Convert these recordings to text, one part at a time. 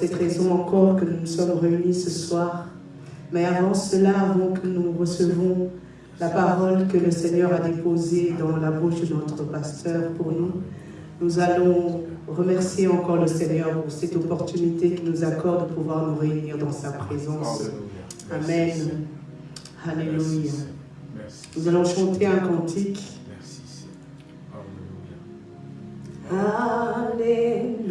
cette raison encore que nous nous sommes réunis ce soir. Mais avant cela, avant que nous recevons la parole que le Seigneur a déposée dans la bouche de notre pasteur pour nous, nous allons remercier encore le Seigneur pour cette opportunité qu'il nous accorde de pouvoir nous réunir dans sa présence. Amen. Alléluia. Nous allons chanter un cantique. Alléluia.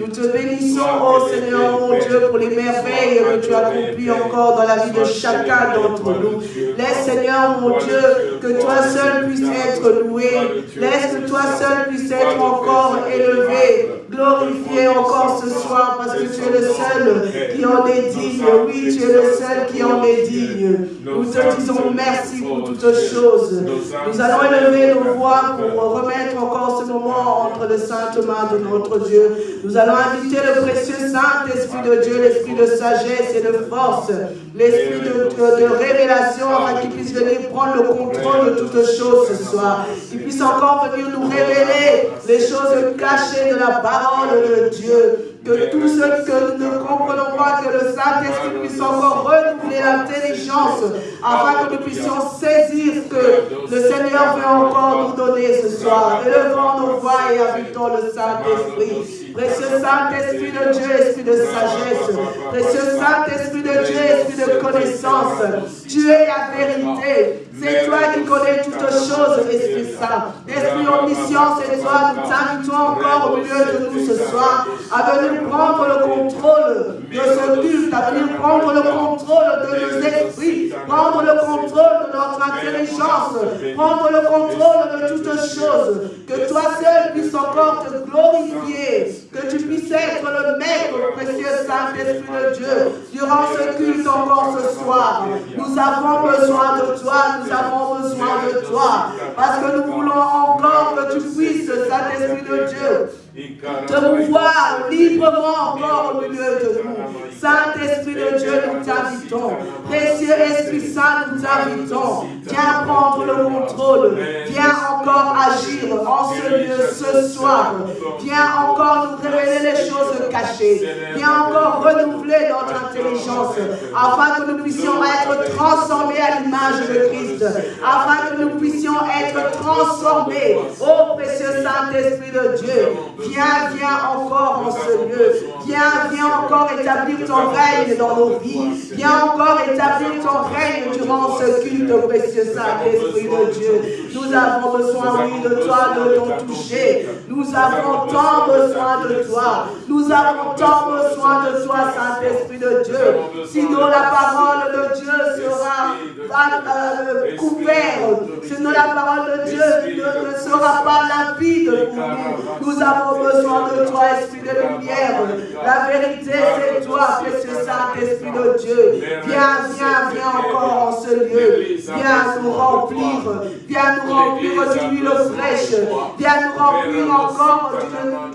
Nous te bénissons, ô Seigneur, mon Dieu, pour les merveilles que tu as accomplies encore dans la vie de chacun d'entre nous. Laisse, Seigneur, mon Dieu, que toi seul puisse être loué. Laisse que toi seul puisse être encore élevé glorifié encore ce soir parce que tu es le seul qui en est digne. Oui, tu es le seul qui en est digne. Nous te disons merci pour toutes choses. Nous allons élever nos voix pour remettre encore ce moment entre les saintes mains de notre Dieu. Nous allons inviter le précieux Saint-Esprit de Dieu, l'Esprit de sagesse et de force, l'Esprit de, de, révélation afin qu'il puisse venir prendre le contrôle de toutes choses ce soir. Qu'il puisse encore venir nous révéler les choses cachées de la parole de Dieu. Que tout ce que nous ne comprenons pas, que le Saint-Esprit puisse encore renouveler l'intelligence afin que nous puissions saisir que Le Seigneur veut encore nous donner ce soir. Élevons nos voix et habitons le Saint-Esprit. Précieux Saint-Esprit de Dieu, Esprit de sagesse. Précieux Saint-Esprit de Dieu, Esprit de connaissance. Tu es la vérité. C'est toi qui connais toutes choses, Esprit Saint. Esprit omniscient, c'est toi. Nous t'invitons encore au milieu de nous ce soir à venir prendre le contrôle de ce culte, à venir prendre le contrôle de nos esprits, prendre le contrôle de notre intelligence, prendre le contrôle de toutes choses. Que toi seul puisses encore te glorifier, que tu puisses être le maître, précieux Saint-Esprit de Dieu, durant ce culte encore ce soir. Nous avons besoin de toi, nous avons besoin de toi, parce que nous voulons encore que tu puisses, Saint-Esprit de Dieu, te voir librement encore au milieu de nous. Saint-Esprit de Dieu, nous t'invitons. Précieux Esprit Saint, nous t'invitons. Viens prendre le contrôle. Viens encore agir en ce lieu ce soir. Viens encore nous révéler les choses cachées. Viens encore renouveler notre intelligence afin que nous puissions être transformés à l'image de Christ. Afin que nous puissions être transformés. Ô précieux Saint-Esprit de Dieu, viens, viens encore en ce lieu. Viens, viens encore établir ton règne dans nos vies. Viens encore établir ton règne durant ce culte, précieux Saint-Esprit de Dieu. Nous avons besoin, oui, de toi, de ton toucher. Nous avons tant besoin de toi. Nous avons tant besoin de toi, Saint-Esprit de Dieu. Sinon, la parole de Dieu sera euh, couverte. Sinon, la parole de Dieu ne, sera pas limpide pour nous. Nous avons besoin de toi, Esprit de lumière. La vérité, c'est toi, précieux Saint-Esprit de Dieu. Viens, viens, viens encore en ce lieu. Viens nous remplir. Viens nous remplir d'huile fraîche. Viens nous remplir encore.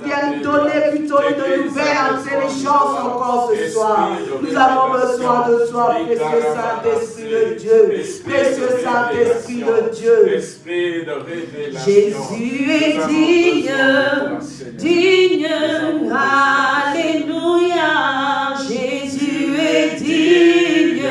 Viens nous donner plutôt une nouvelle intelligence encore ce soir. Nous avons besoin de toi, précieux Saint-Esprit de Dieu. Précieux Saint-Esprit de Dieu. Jésus est digne, digne, Alléluia. Jésus est digne,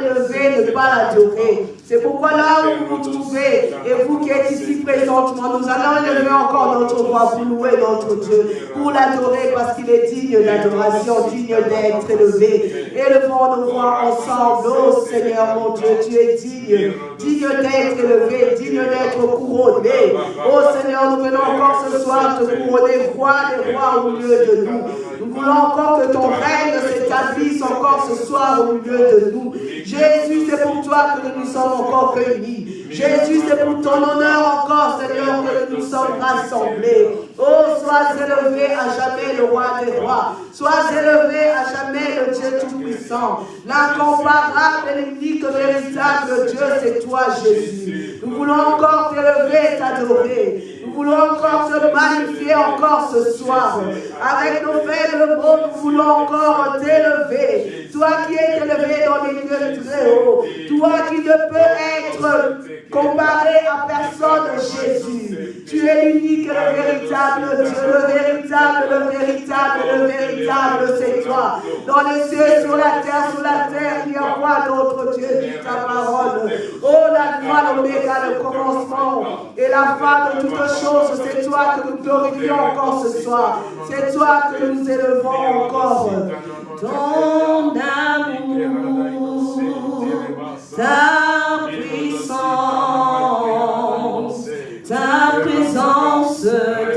ne pas l'adorer. C'est pourquoi là où vous vous trouvez, et vous qui êtes ici présentement, nous allons élever encore notre voix pour louer notre Dieu, pour l'adorer parce qu'il est digne d'adoration, digne d'être élevé. Élevons nos voix ensemble, oh Seigneur mon Dieu, tu es digne, digne d'être élevé, digne d'être couronné. Oh Seigneur, nous venons encore ce soir te couronner, roi des rois au milieu de nous. Nous voulons encore que ton règne s'établisse encore ce soir au milieu de nous. Jésus, c'est pour toi que nous nous sommes encore réunis. Jésus, c'est pour ton honneur encore, Seigneur, que nous nous sommes rassemblés. Oh, sois élevé à jamais le roi des rois. Sois élevé à jamais le Dieu Tout-Puissant. L'incomparable et l'unique véritable Dieu, c'est toi, Jésus. Nous voulons encore t'élever et t'adorer. Nous voulons encore te magnifier encore ce soir. Avec nos faibles mots, nous voulons encore t'élever. Toi qui es élevé dans les lieux très hauts. Toi qui ne peux être comparé à personne, Jésus. Tu es l'unique le véritable Dieu, le véritable, le véritable, le véritable, c'est toi. Dans les cieux, sur la terre, sur la terre, il y a quoi d'autre Dieu dit ta parole? Oh, la gloire, l'oméga, le commencement et la fin de toutes choses, c'est toi que nous glorifions encore ce soir. C'est toi que nous élevons encore. Ton amour, ta puissance, présence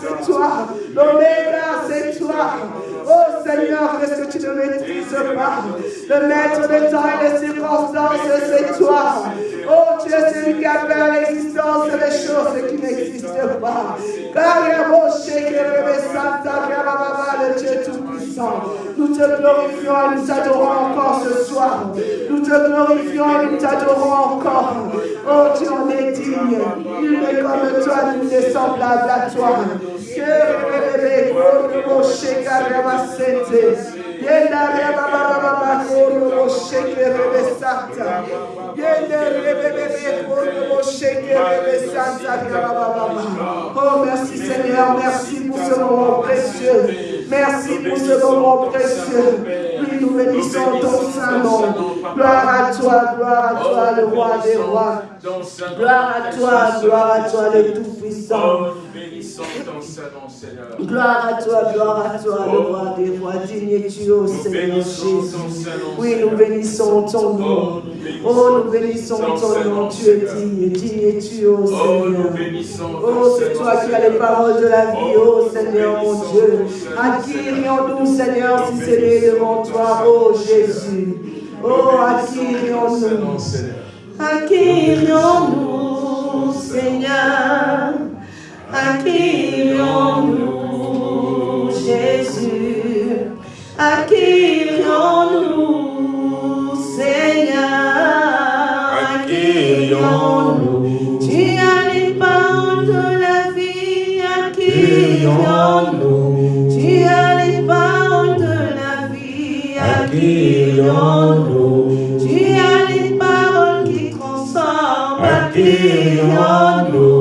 c'est toi. Dans mes bras, c'est toi. Oh Seigneur, est-ce que tu ne maîtrises pas le maître de temps et des circonstances, c'est toi. Oh, tu es celui qui appelle à l'existence des choses qui n'existent pas. Car il y a mon chèque, le Dieu tout puissant. Nous te glorifions et nous t'adorons encore ce soir. Nous te glorifions et nous t'adorons encore. Oh Dieu, on est digne. Il est comme toi, nous est semblable à toi. Oh merci Seigneur, merci pour ce moment précieux. Merci pour ce moment précieux. Puis nous bénissons ton saint nom. Gloire à toi, gloire à toi, le roi des rois. Gloire à toi, gloire à toi, le tout-puissant. Gloire à toi, gloire à toi, le roi des rois, digne tu, ô Seigneur Jésus. Oui, nous bénissons ton nom. Oh, nous oh, bénissons ton nom, tu es digne, digne tu, ô Seigneur. Oh, c'est toi qui as les paroles de la vie, ô oh, Seigneur mon Dieu. À qui irions-nous, Seigneur, si c'est devant toi, ô oh, Jésus Oh, acquérions-nous, acquérions-nous, Seigneur. Accueillons-nous, Jésus. Accueillons-nous, Seigneur. Accueillons-nous. Tu as les paroles de la vie. Accueillons-nous. Tu as les paroles de la vie. Accueillons-nous. Tu as les paroles qui consolent. Accueillons-nous.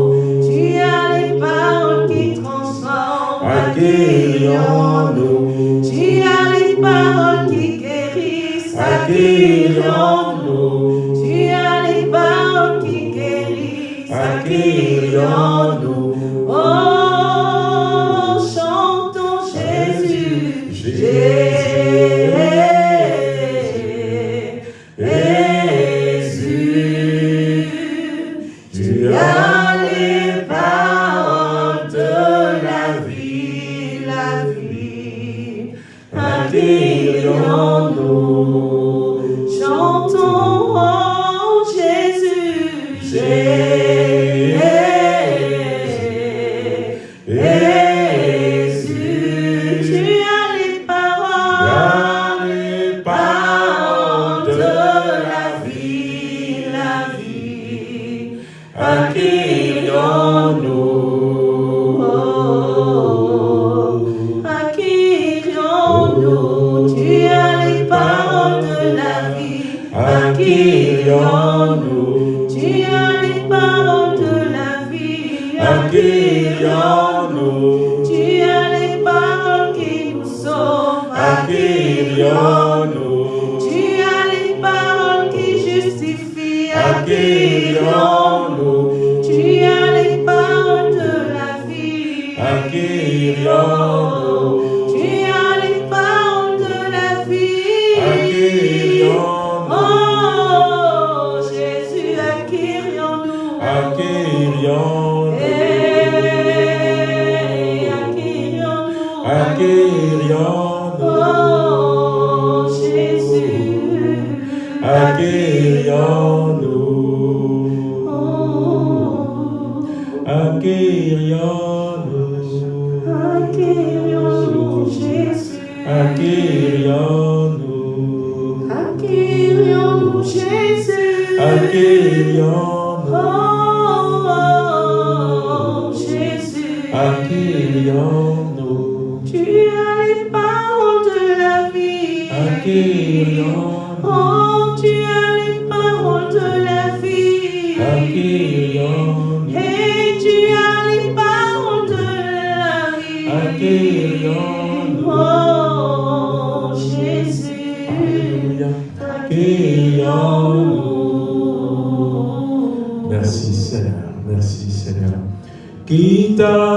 진짜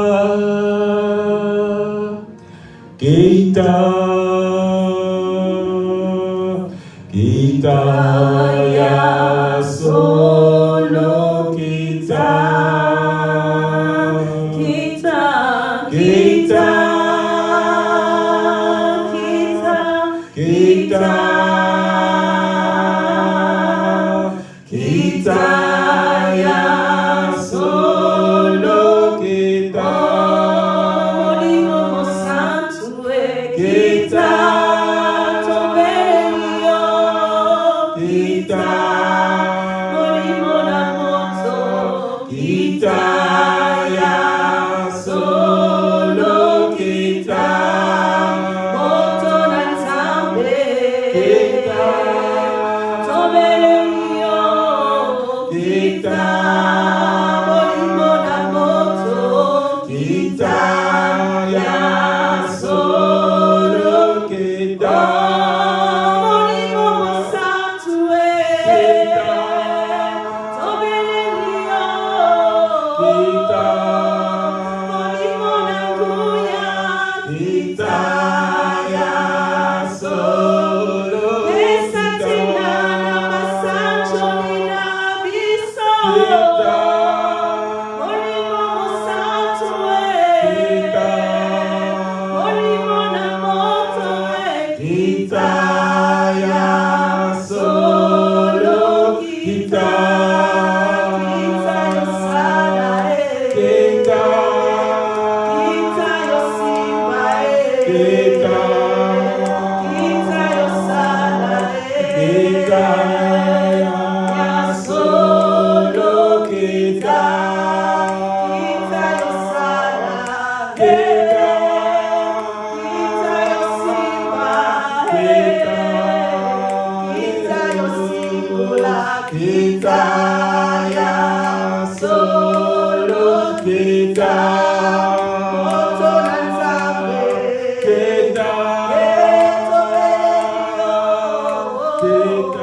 Seigneur.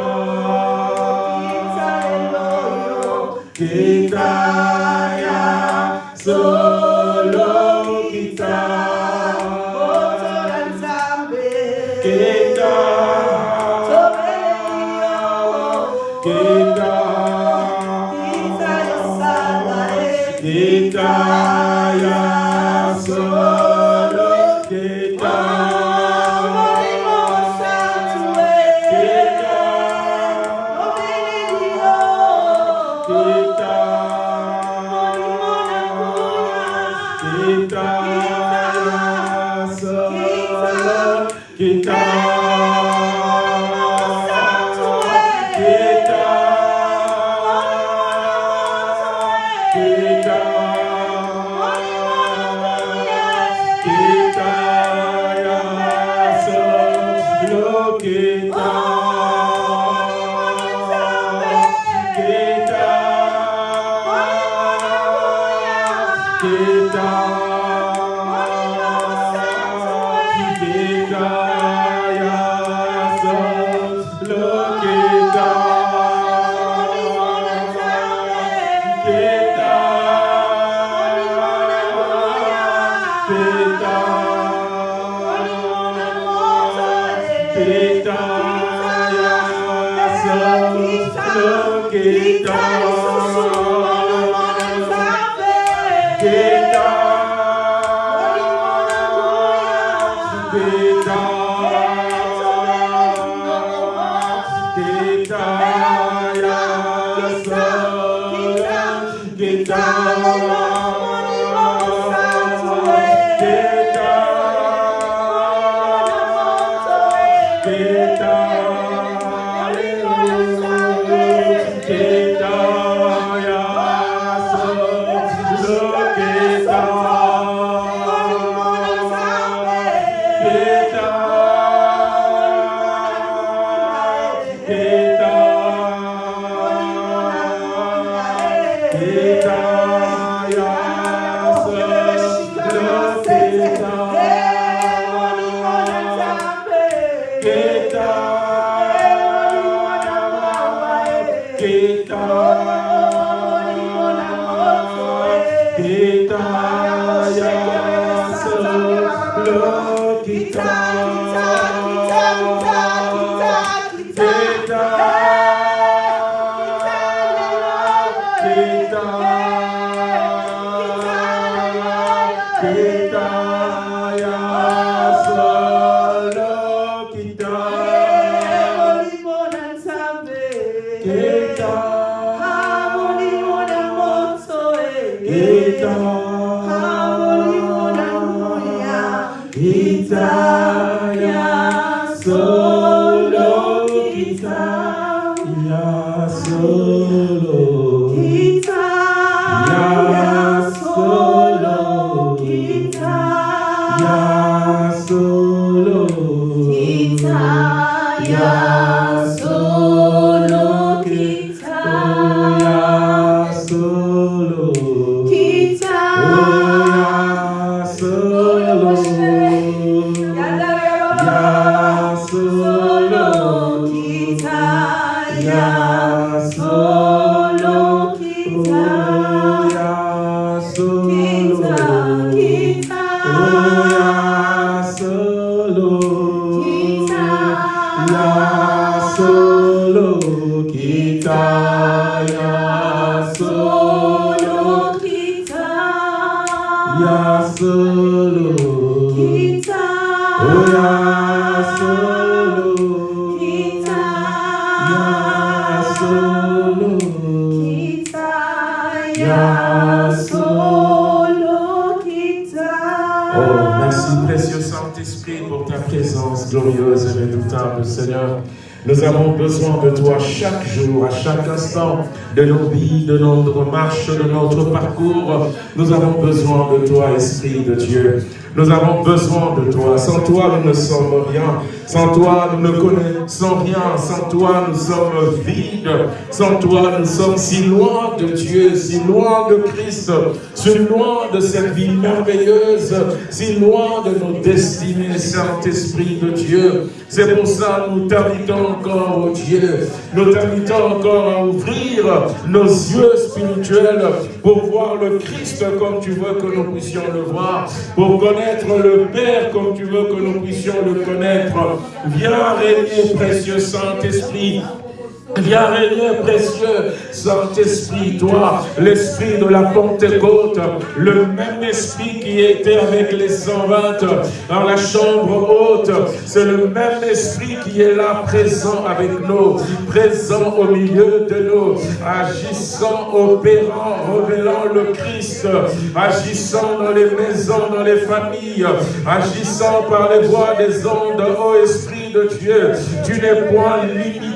De toi chaque jour, à chaque instant de nos vies, de notre marche, de notre parcours. Nous avons besoin de toi, Esprit de Dieu. Nous avons besoin de toi. Sans toi, nous ne sommes rien. Sans toi, nous ne connaissons rien. Sans toi, nous sommes vides. Sans toi, nous sommes si loin de Dieu, si loin de Christ, si loin de cette vie merveilleuse, si loin de nos destinées, Saint-Esprit de Dieu. C'est pour ça que nous t'invitons encore, oh Dieu. Nous t'invitons encore à ouvrir nos yeux spirituels pour voir le Christ comme tu veux que nous puissions le voir, pour connaître le Père comme tu veux que nous puissions le connaître. Viens régner, précieux Saint-Esprit. Viens régner, précieux Saint-Esprit, toi, l'esprit de la Pentecôte, le même esprit qui était avec les 120 dans la chambre haute, c'est le même esprit qui est là, présent avec nous, présent au milieu de nous, agissant, opérant, révélant le Christ, agissant dans les maisons, dans les familles, agissant par les voies des ondes, ô Esprit de Dieu, tu n'es point limité,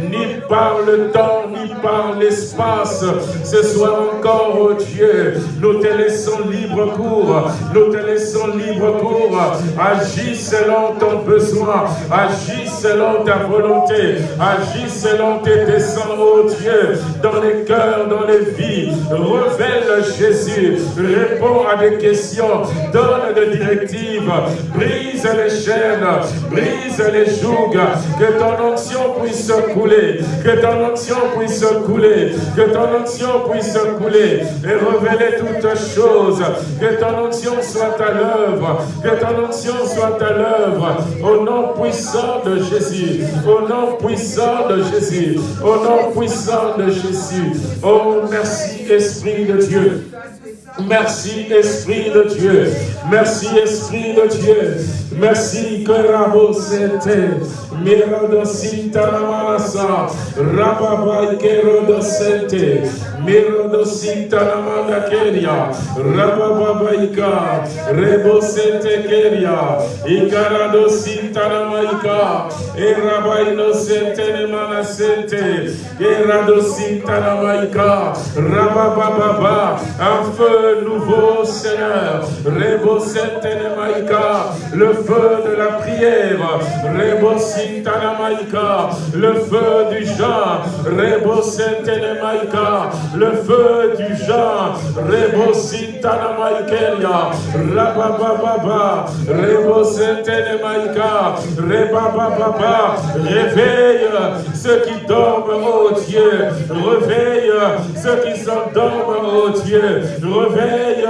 ni par le temps, ni par l'espace. Ce soir encore, oh Dieu, nous te laissons libre cours, nous te laissons libre cours. Agis selon ton besoin, agis selon ta volonté, agis selon tes desseins, oh Dieu, dans les cœurs, dans les vies. Révèle Jésus, réponds à des questions, donne des directives, brise les chaînes, brise les jougs, que ton onction puisse couler, que ton onction puisse couler, que ton onction puisse couler et révéler toutes choses, que ton onction soit à l'œuvre, que ton onction soit à l'œuvre, au nom puissant de Jésus, au nom puissant de Jésus, au nom puissant de Jésus. Oh, merci Esprit de Dieu. Merci Esprit de Dieu. Merci Esprit de Dieu. Merci que Rabo Sete. Mirado Sintanamanasa. Rababa Kerodo Sete. Mirado Sintanamanda Keria. Rababaika. Rebo Sete Keria. Ikarado Sintanamaika. Erabaino Sete Nemana Sete. Erado Sintanamaika. Rabababa. Un feu nouveau, Seigneur. Rebo Maïka, le feu de la prière. Rebo Maïka, le feu du Jean. Rebo Maïka, le feu du Jean. Rebo Maïkelia, Rabababa, Rebo Maïka, Rebababa, réveille ceux qui dorment, oh Dieu. Réveille ceux qui s'endorment, oh Dieu. Réveille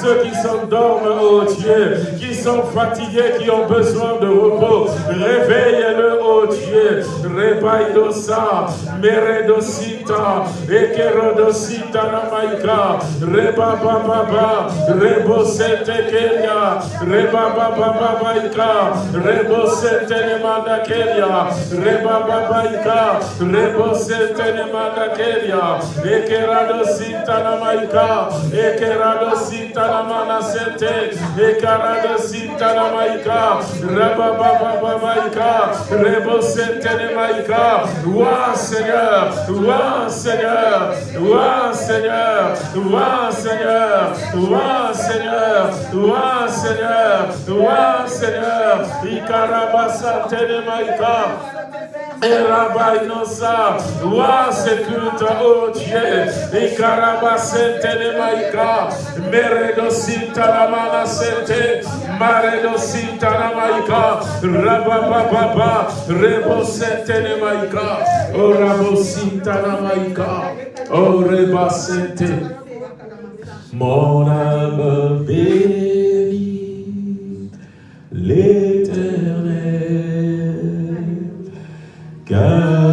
ceux qui s'endorment, oh Dieu, qui sont fatigués, qui ont besoin de repos. Réveille-le, oh Dieu. Rebaidosa, Meredosita, Ekerodosita Namaika, Rebababa, Rebosete Kenya, Rebababa Maika, Rebosete Nemanda Kenya, Rebababa Maika, Rebosete Nemanda Kenya, Ekeradosita Namaika, Ekerado Sintana Manasete, Ekarado Sintana Maika, Rabababa Maika, Rebo Sentene Maika, Ouah Seigneur, Ouah Seigneur, Ouah Seigneur, Ouah Seigneur, Ouah Seigneur, Ouah Seigneur, Ouah Seigneur, Ikarabasa Tene Maika, Erabainosa, Ouah ce culte, oh Dieu, Ikarabasete ne Maika, Meredosita la Manasete, Maredosita la Maika, Rabababa, Rebosete ne Maika, Oh Rabosita la Maika, Oh Rebasete, mon âme bénit l'éternel car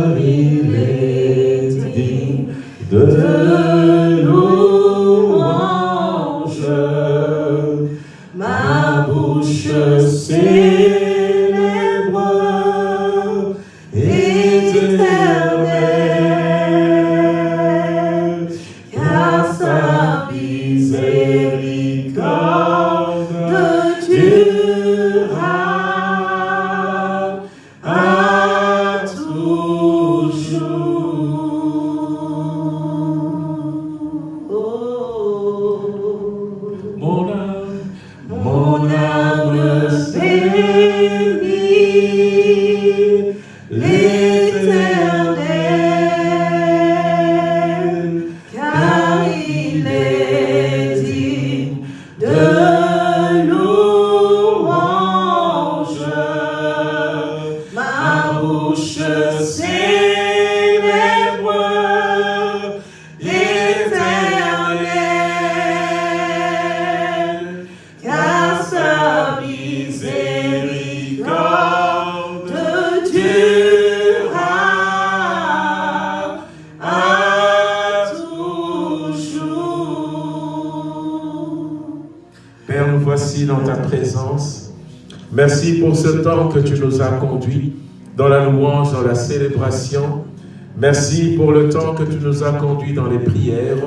que tu nous as conduit dans les prières.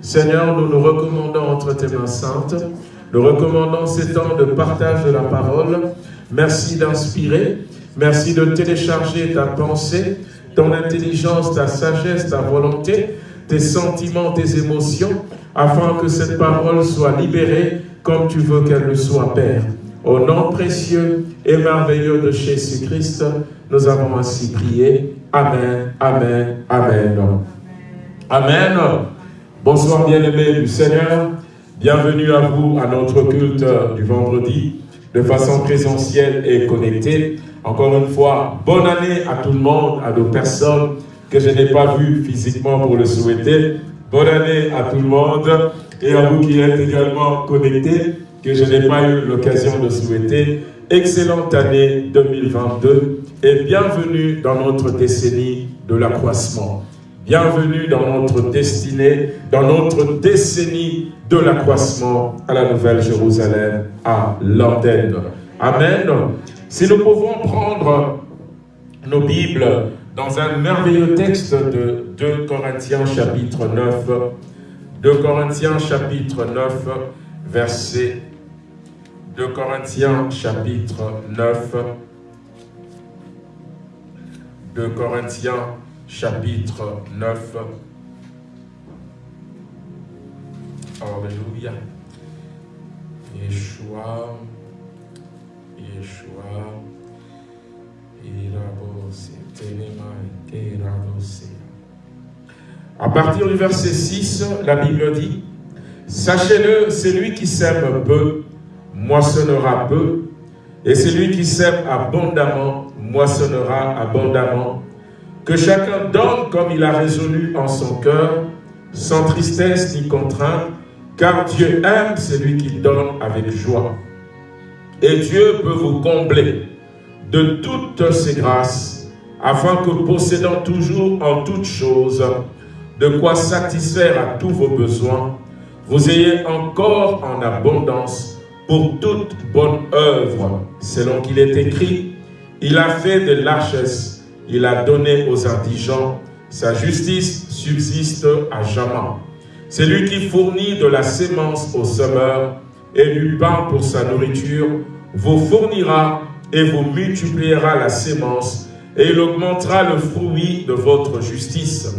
Seigneur, nous nous recommandons entre tes mains saintes. Nous recommandons ces temps de partage de la parole. Merci d'inspirer. Merci de télécharger ta pensée, ton intelligence, ta sagesse, ta volonté, tes sentiments, tes émotions, afin que cette parole soit libérée comme tu veux qu'elle le soit, Père. Au nom précieux et merveilleux de Jésus-Christ, nous avons ainsi prié. Amen, Amen, Amen. Amen. Bonsoir bien-aimés du Seigneur. Bienvenue à vous à notre culte du vendredi de façon présentielle et connectée. Encore une fois, bonne année à tout le monde, à nos personnes que je n'ai pas vues physiquement pour le souhaiter. Bonne année à tout le monde et à vous qui êtes également connectés, que je n'ai pas eu l'occasion de souhaiter. Excellente année 2022 et bienvenue dans notre décennie de l'accroissement. Bienvenue dans notre destinée, dans notre décennie de l'accroissement à la Nouvelle Jérusalem, à l'antenne. Amen. Si nous pouvons prendre nos Bibles dans un merveilleux texte de 2 Corinthiens chapitre 9, 2 Corinthiens chapitre 9, verset 2 Corinthiens chapitre 9, 2 Corinthiens chapitre 9. Alléluia. Yeshua, Yeshua, à partir du verset 6, la Bible dit, Sachez-le, celui qui sème peu, moissonnera peu, et celui qui sème abondamment, moissonnera abondamment. Que chacun donne comme il a résolu en son cœur, sans tristesse ni contrainte, car Dieu aime celui qui donne avec joie. Et Dieu peut vous combler de toutes ses grâces, afin que possédant toujours en toutes choses de quoi satisfaire à tous vos besoins, vous ayez encore en abondance pour toute bonne œuvre, selon qu'il est écrit, il a fait de largesses, il a donné aux indigents, sa justice subsiste à jamais. C'est lui qui fournit de la sémence aux semeurs et du pain pour sa nourriture, vous fournira et vous multipliera la sémence, et il augmentera le fruit de votre justice.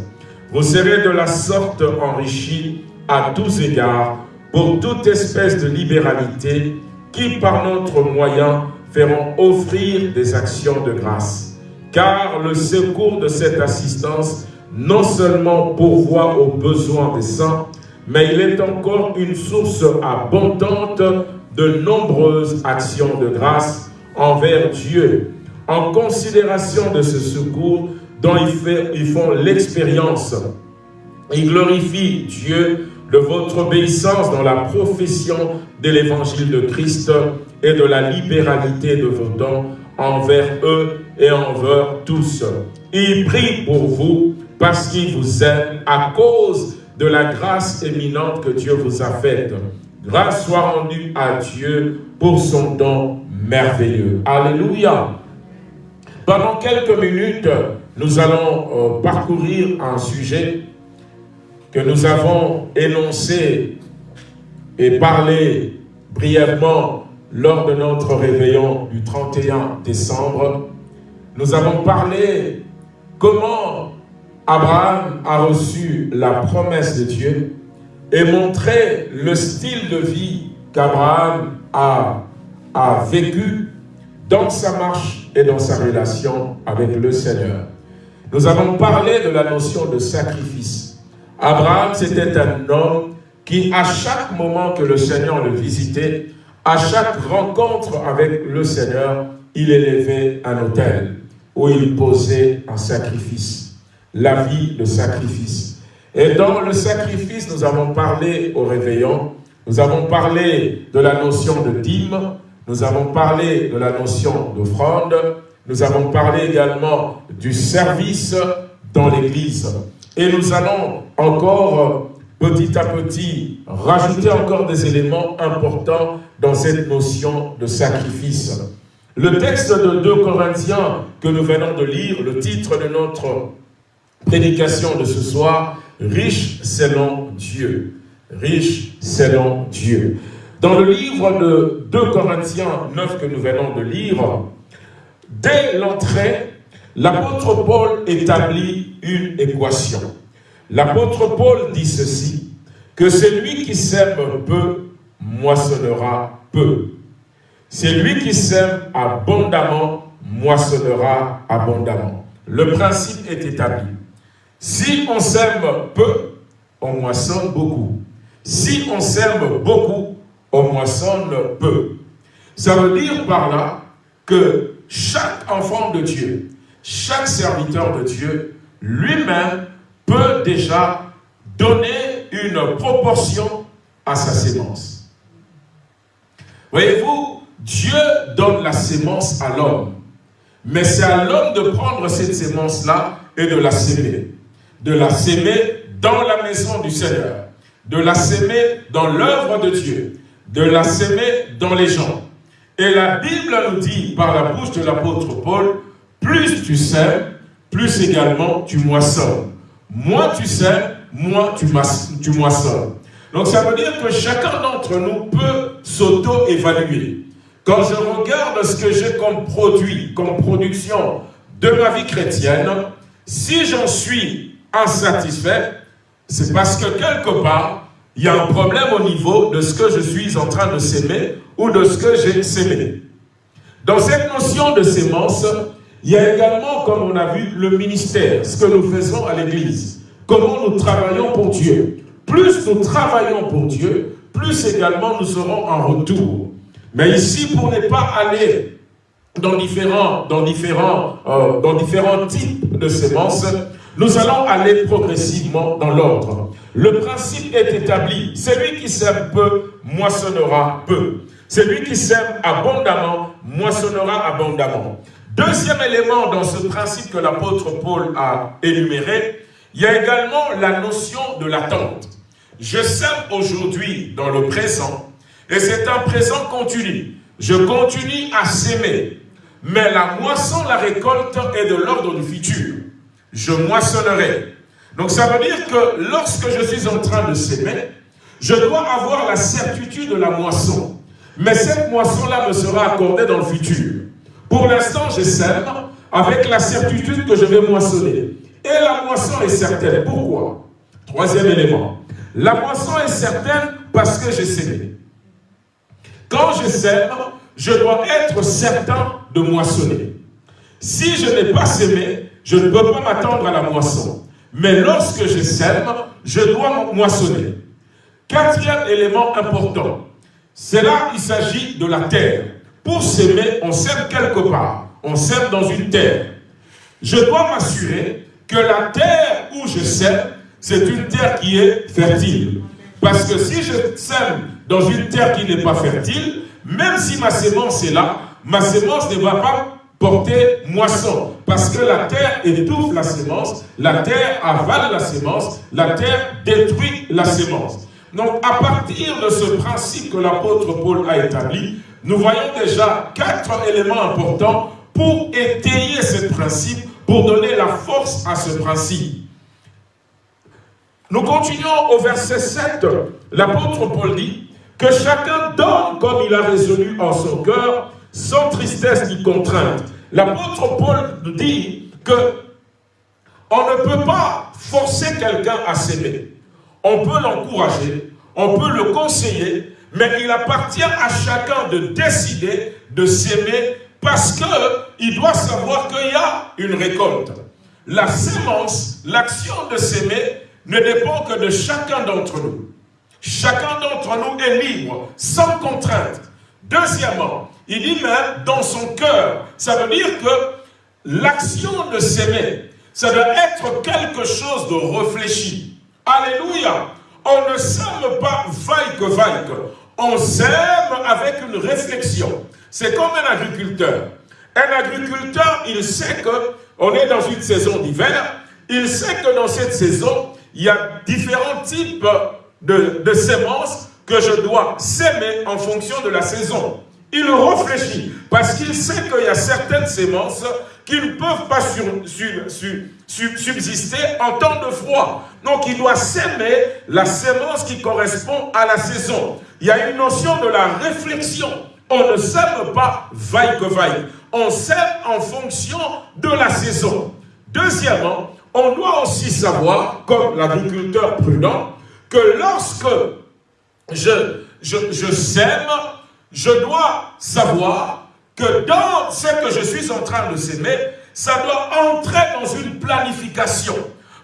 Vous serez de la sorte enrichis à tous égards pour toute espèce de libéralité qui, par notre moyen, feront offrir des actions de grâce. Car le secours de cette assistance non seulement pourvoit aux besoins des saints, mais il est encore une source abondante de nombreuses actions de grâce envers Dieu. En considération de ce secours dont ils font l'expérience, ils glorifient Dieu de votre obéissance dans la profession de l'évangile de Christ et de la libéralité de vos dons envers eux et envers tous. Ils prient pour vous parce qu'ils vous aiment à cause de la grâce éminente que Dieu vous a faite. Grâce soit rendue à Dieu pour son don merveilleux. Alléluia. Pendant quelques minutes, nous allons euh, parcourir un sujet que nous avons énoncé et parlé brièvement lors de notre réveillon du 31 décembre. Nous avons parlé comment Abraham a reçu la promesse de Dieu et montré le style de vie qu'Abraham a, a vécu dans sa marche et dans sa relation avec le Seigneur. Nous avons parlé de la notion de sacrifice. Abraham, c'était un homme qui, à chaque moment que le Seigneur le visitait, à chaque rencontre avec le Seigneur, il élevait un autel où il posait un sacrifice, la vie de sacrifice. Et dans le sacrifice, nous avons parlé au réveillon, nous avons parlé de la notion de dîme, nous avons parlé de la notion d'offrande, nous avons parlé également du service dans l'Église. Et nous allons encore petit à petit rajouter encore des éléments importants dans cette notion de sacrifice. Le texte de 2 Corinthiens que nous venons de lire, le titre de notre prédication de ce soir, Riche selon Dieu. Riche selon Dieu. Dans le livre de 2 Corinthiens 9 que nous venons de lire, dès l'entrée, l'apôtre Paul établit une équation. L'apôtre Paul dit ceci, que celui qui sème peu moissonnera peu. Celui qui sème abondamment moissonnera abondamment. Le principe est établi. Si on sème peu, on moissonne beaucoup. Si on sème beaucoup, on moissonne peu. Ça veut dire par là que chaque enfant de Dieu, chaque serviteur de Dieu, lui-même peut déjà donner une proportion à sa sémence. Voyez-vous, Dieu donne la sémence à l'homme. Mais c'est à l'homme de prendre cette sémence-là et de la s'aimer. De la s'aimer dans la maison du Seigneur. De la s'aimer dans l'œuvre de Dieu. De la s'aimer dans les gens. Et la Bible nous dit par la bouche de l'apôtre Paul, plus tu sèmes, plus également tu moissonnes. Moins tu sèmes, moins tu, moissonnes. Donc ça veut dire que chacun d'entre nous peut s'auto-évaluer. Quand je regarde ce que j'ai comme produit, comme production de ma vie chrétienne, si j'en suis insatisfait, c'est parce que quelque part, il y a un problème au niveau de ce que je suis en train de s'aimer ou de ce que j'ai sémé. Dans cette notion de sémence, il y a également, comme on a vu, le ministère, ce que nous faisons à l'Église, comment nous travaillons pour Dieu. Plus nous travaillons pour Dieu, plus également nous serons en retour. Mais ici, pour ne pas aller dans différents, euh, types de sémences, nous allons aller progressivement dans l'ordre. Le principe est établi. Celui qui sème peu, moissonnera peu. Celui qui sème abondamment, moissonnera abondamment. Deuxième élément dans ce principe que l'apôtre Paul a énuméré, il y a également la notion de l'attente. Je sème aujourd'hui dans le présent, et c'est un présent continu. Je continue à s'aimer. Mais la moisson, la récolte est de l'ordre du futur. Je moissonnerai. Donc ça veut dire que lorsque je suis en train de s'aimer, je dois avoir la certitude de la moisson. Mais cette moisson-là me sera accordée dans le futur. Pour l'instant, je sème avec la certitude que je vais moissonner. Et la moisson est certaine. Pourquoi? Troisième élément. La moisson est certaine parce que j'ai sémé. Quand je sème, je dois être certain de moissonner. Si je n'ai pas sémé, je ne peux pas m'attendre à la moisson. Mais lorsque je sème, je dois moissonner. Quatrième élément important, c'est là il s'agit de la terre. Pour s'aimer, on sème quelque part. On sème dans une terre. Je dois m'assurer que la terre où je sème, c'est une terre qui est fertile. Parce que si je sème dans une terre qui n'est pas fertile, même si ma sémence est là, ma sémence ne va pas porter moisson. Parce que la terre étouffe la sémence, la terre avale la sémence, la terre détruit la sémence. Donc à partir de ce principe que l'apôtre Paul a établi, nous voyons déjà quatre éléments importants pour étayer ce principe, pour donner la force à ce principe. Nous continuons au verset 7. L'apôtre Paul dit que chacun donne comme il a résolu en son cœur, sans tristesse ni contrainte. L'apôtre Paul dit que on ne peut pas forcer quelqu'un à s'aimer. On peut l'encourager, on peut le conseiller, mais il appartient à chacun de décider de s'aimer parce qu'il doit savoir qu'il y a une récolte. La sémence, l'action de s'aimer, ne dépend que de chacun d'entre nous. Chacun d'entre nous est libre, sans contrainte. Deuxièmement, il dit même dans son cœur. Ça veut dire que l'action de s'aimer, ça doit être quelque chose de réfléchi. Alléluia. On ne s'aime pas vaille que vaille. On s'aime avec une réflexion. C'est comme un agriculteur. Un agriculteur, il sait que on est dans une saison d'hiver. Il sait que dans cette saison, il y a différents types de, de semences que je dois s'aimer en fonction de la saison. Il réfléchit parce qu'il sait qu'il y a certaines sémences qui ne peuvent pas subsister en temps de froid. Donc il doit s'aimer la sémence qui correspond à la saison. Il y a une notion de la réflexion. On ne sème pas vaille que vaille. On sème en fonction de la saison. Deuxièmement, on doit aussi savoir, comme l'agriculteur prudent, que lorsque je, je, je sème, je dois savoir que dans ce que je suis en train de s'aimer, ça doit entrer dans une planification.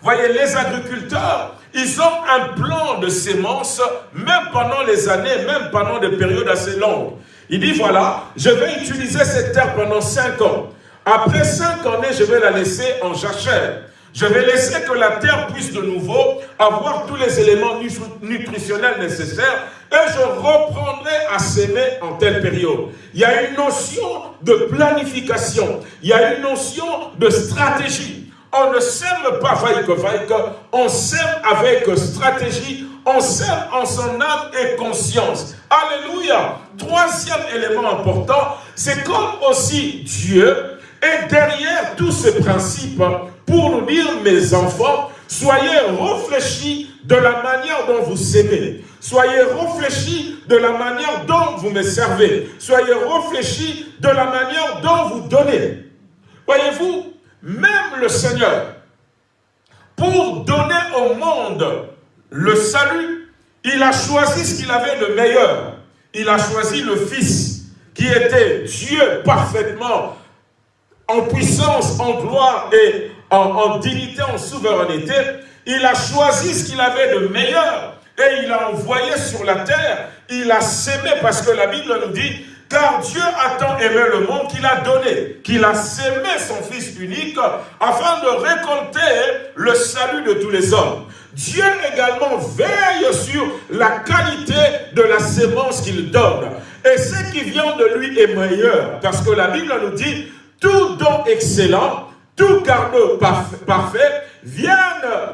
Voyez, les agriculteurs, ils ont un plan de sémence, même pendant les années, même pendant des périodes assez longues. Il dit, voilà, je vais utiliser cette terre pendant cinq ans. Après cinq années, je vais la laisser en jachère. Je vais laisser que la terre puisse de nouveau avoir tous les éléments nutritionnels nécessaires et je reprendrai à s'aimer en telle période. Il y a une notion de planification, il y a une notion de stratégie. On ne sème pas vaille que on sème avec stratégie, on sème en son âme et conscience. Alléluia. Troisième élément important, c'est comme aussi Dieu est derrière tous ces principes pour nous dire, mes enfants, soyez réfléchis de la manière dont vous s'aimez. Soyez réfléchis de la manière dont vous me servez. Soyez réfléchis de la manière dont vous donnez. Voyez-vous, même le Seigneur, pour donner au monde le salut, il a choisi ce qu'il avait de meilleur. Il a choisi le Fils, qui était Dieu parfaitement, en puissance, en gloire et en, dignité, en souveraineté. Il a choisi ce qu'il avait de meilleur et il a envoyé sur la terre, il a sémé, parce que la Bible nous dit, car Dieu a tant aimé le monde qu'il a donné, qu'il a sémé son Fils unique, afin de récolter le salut de tous les hommes. Dieu également veille sur la qualité de la sémence qu'il donne. Et ce qui vient de lui est meilleur, parce que la Bible nous dit, tout don excellent, tout cadeau parfait viennent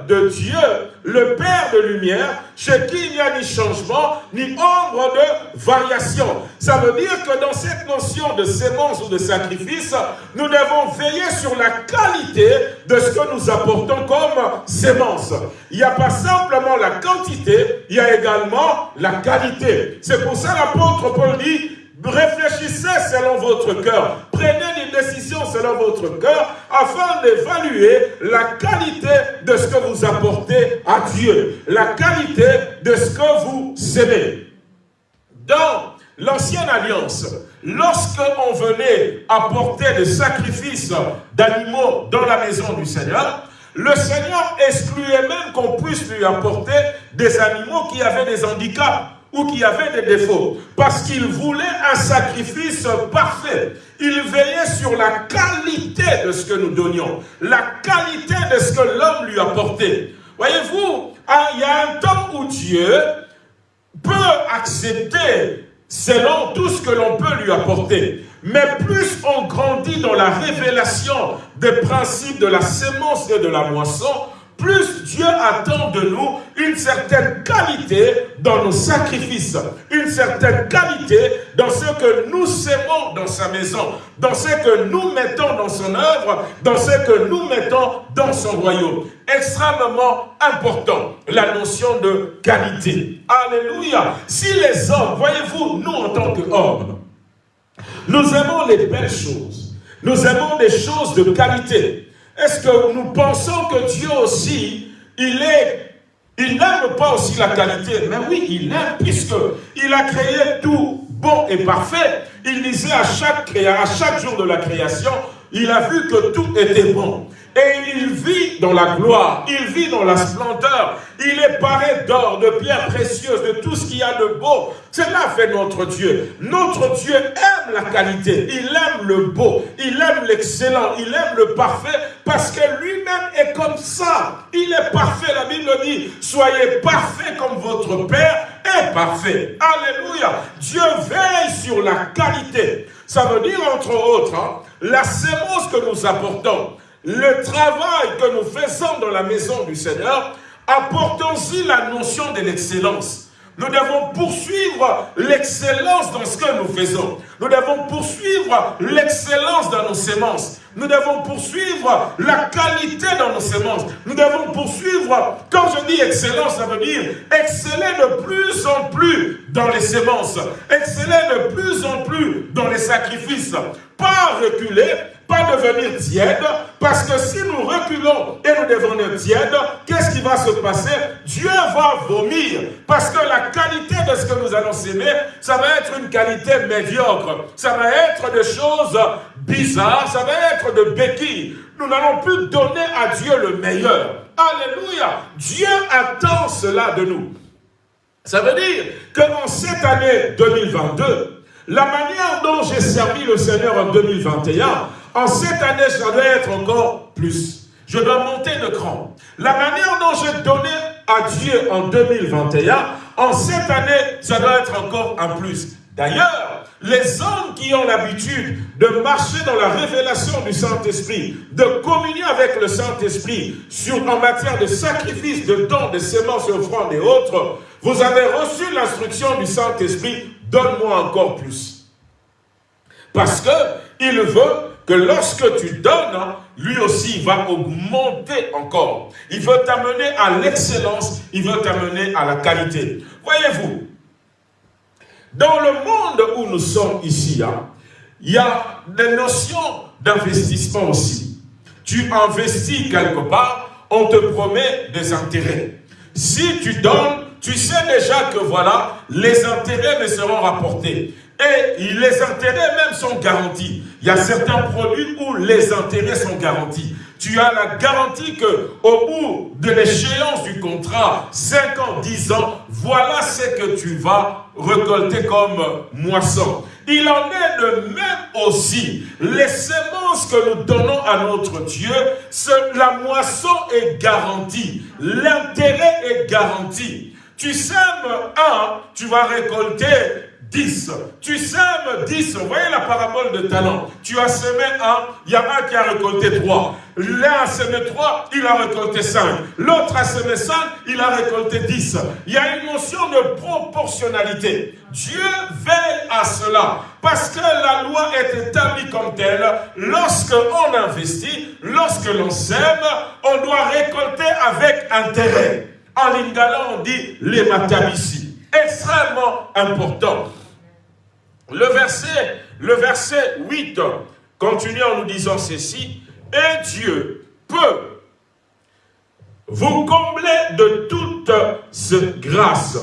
de Dieu, le Père de lumière, chez qui il n'y a ni changement, ni ombre de variation. Ça veut dire que dans cette notion de sémence ou de sacrifice, nous devons veiller sur la qualité de ce que nous apportons comme sémence. Il n'y a pas simplement la quantité, il y a également la qualité. C'est pour ça l'apôtre Paul dit, Réfléchissez selon votre cœur. Prenez des décisions selon votre cœur afin d'évaluer la qualité de ce que vous apportez à Dieu. La qualité de ce que vous aimez. Dans l'ancienne alliance, lorsque on venait apporter des sacrifices d'animaux dans la maison du Seigneur, le Seigneur excluait même qu'on puisse lui apporter des animaux qui avaient des handicaps ou qui avait des défauts, parce qu'il voulait un sacrifice parfait. Il veillait sur la qualité de ce que nous donnions, la qualité de ce que l'homme lui apportait. Voyez-vous, ah, il y a un temps où Dieu peut accepter selon tout ce que l'on peut lui apporter. Mais plus on grandit dans la révélation des principes de la sémence et de la moisson, plus Dieu attend de nous une certaine qualité dans nos sacrifices, une certaine qualité dans ce que nous sémons dans sa maison, dans ce que nous mettons dans son œuvre, dans ce que nous mettons dans son royaume. Extrêmement important, la notion de qualité. Alléluia. Si les hommes, voyez-vous, nous en tant qu'hommes, nous aimons les belles choses, nous aimons des choses de qualité, est-ce que nous pensons que Dieu aussi, il est n'aime pas aussi la qualité, mais oui, il aime, puisque il a créé tout bon et parfait. Il disait à chaque, à chaque jour de la création, il a vu que tout était bon. Et il vit dans la gloire, il vit dans la splendeur, il est paré d'or, de pierres précieuses, de tout ce qu'il y a de beau. Cela fait notre Dieu. Notre Dieu aime la qualité, il aime le beau, il aime l'excellent, il aime le parfait, parce que lui-même est comme ça. Il est parfait, la Bible dit, soyez parfait comme votre Père est parfait. Alléluia. Dieu veille sur la qualité. Ça veut dire, entre autres, hein, la sémence que nous apportons, le travail que nous faisons dans la maison du Seigneur, apportons aussi la notion de l'excellence. Nous devons poursuivre l'excellence dans ce que nous faisons. Nous devons poursuivre l'excellence dans nos sémences. Nous devons poursuivre la qualité dans nos sémences. Nous devons poursuivre, quand je dis excellence, ça veut dire exceller de plus en plus dans les sémences. Exceller de plus en plus dans les sacrifices. Pas reculer, pas devenir tiède, parce que si nous reculons et nous devenons tièdes, qu'est-ce qui va se passer? Dieu va vomir, parce que la qualité de ce que nous allons s'aimer, ça va être une qualité médiocre, ça va être des choses bizarres, ça va être de béquilles. Nous n'allons plus donner à Dieu le meilleur. Alléluia Dieu attend cela de nous. Ça veut dire qu'en cette année 2022, la manière dont j'ai servi le Seigneur en 2021, en cette année, ça doit être encore plus. Je dois monter de cran. La manière dont j'ai donné à Dieu en 2021, en cette année, ça doit être encore un plus. D'ailleurs, les hommes qui ont l'habitude de marcher dans la révélation du Saint-Esprit, de communier avec le Saint-Esprit en matière de sacrifice, de dons, de sémences, offrandes et autres, vous avez reçu l'instruction du Saint-Esprit, donne-moi encore plus. Parce que il veut que lorsque tu donnes, lui aussi va augmenter encore. Il veut t'amener à l'excellence, il veut t'amener à la qualité. Voyez-vous, dans le monde où nous sommes ici, hein, il y a des notions d'investissement aussi. Tu investis quelque part, on te promet des intérêts. Si tu donnes, tu sais déjà que voilà, les intérêts me seront rapportés. Et les intérêts même sont garantis. Il y a certains produits où les intérêts sont garantis. Tu as la garantie que au bout de l'échéance du contrat, 5 ans, 10 ans, voilà ce que tu vas récolter comme moisson. Il en est de même aussi. Les semences que nous donnons à notre Dieu, la moisson est garantie. L'intérêt est garanti. Tu sèmes un, tu vas récolter 10. Tu sèmes 10. Vous voyez la parabole de talent. Tu as semé un, il y a un qui a récolté 3. L'un a semé 3, il a récolté 5. L'autre a semé 5, il a récolté 10. Il y a une notion de proportionnalité. Dieu veille à cela. Parce que la loi est établie comme telle. Lorsque on investit, lorsque l'on sème, on doit récolter avec intérêt. En lingala, on dit les matabisi. Extrêmement important. Le verset, le verset 8 continue en nous disant ceci. Et Dieu peut vous combler de toute cette grâce.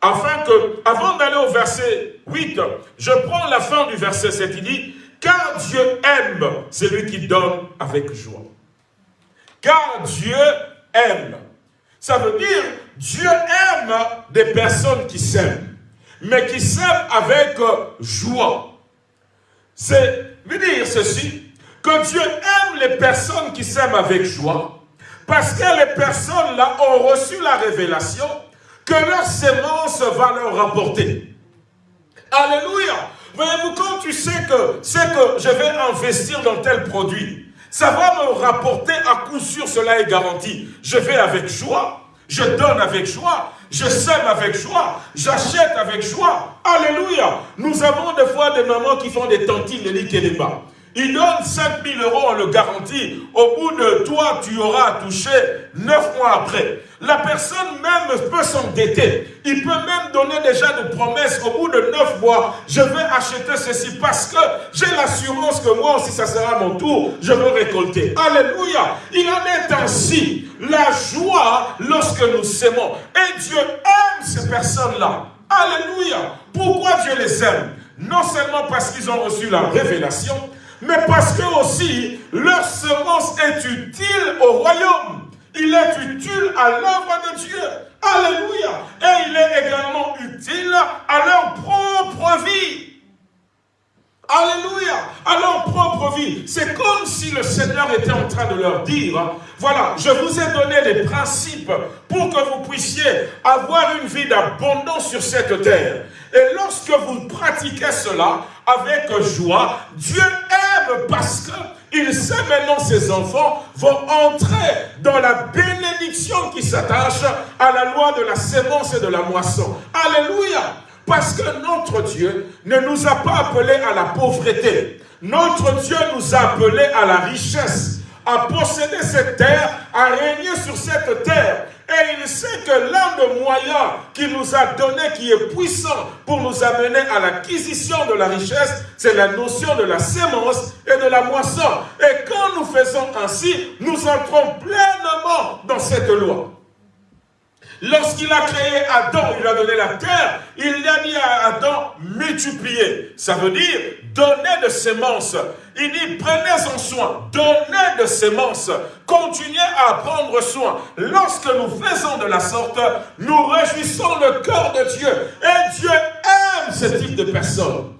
Afin que, avant d'aller au verset 8, je prends la fin du verset 7, il dit, car Dieu aime celui qui donne avec joie. Car Dieu aime. Ça veut dire, Dieu aime des personnes qui s'aiment mais qui s'aiment avec euh, joie. C'est veut dire ceci, que Dieu aime les personnes qui s'aiment avec joie, parce que les personnes-là ont reçu la révélation que leur sémence va leur rapporter. Alléluia. Voyez-vous, quand tu sais que c'est que je vais investir dans tel produit, ça va me rapporter à coup sûr, cela est garanti. Je vais avec joie, je donne avec joie, je sème avec joie. J'achète avec joie. Alléluia. Nous avons des fois des mamans qui font des tantines de l'Ikéléba. Ils donnent 5000 euros, on le garantit. Au bout de toi, tu auras touché 9 mois après. La personne même peut s'endetter. Il peut même donner déjà des promesses au bout de 9 mois. Je vais acheter ceci parce que j'ai l'assurance que moi aussi, ça sera mon tour. Je veux récolter. Alléluia. Il en est ainsi. La joie lorsque nous s'aimons. Et Dieu aime ces personnes-là. Alléluia. Pourquoi Dieu les aime? Non seulement parce qu'ils ont reçu la révélation, mais parce que aussi leur semence est utile au royaume. Il est utile à l'œuvre de Dieu. Alléluia. Et il est également utile à leur propre vie. Alléluia. À leur propre vie. C'est comme si le Seigneur était en train de leur dire, voilà, je vous ai donné les principes pour que vous puissiez avoir une vie d'abondance sur cette terre. Et lorsque vous pratiquez cela avec joie, Dieu aime parce qu'il sait maintenant ses enfants vont entrer dans la bénédiction qui s'attache à la loi de la sémence et de la moisson. Alléluia Parce que notre Dieu ne nous a pas appelés à la pauvreté. Notre Dieu nous a appelés à la richesse, à posséder cette terre, à régner sur cette terre. Et il sait que l'un des moyens qu'il nous a donné, qui est puissant pour nous amener à l'acquisition de la richesse, c'est la notion de la sémence et de la moisson. Et quand nous faisons ainsi, nous entrons pleinement dans cette loi. Lorsqu'il a créé Adam, il lui a donné la terre, il a dit à Adam, multiplier. Ça veut dire donner de semences. Il dit, prenez-en soin, donnez de semences, continuez à prendre soin. Lorsque nous faisons de la sorte, nous réjouissons le cœur de Dieu. Et Dieu aime ce type de personnes.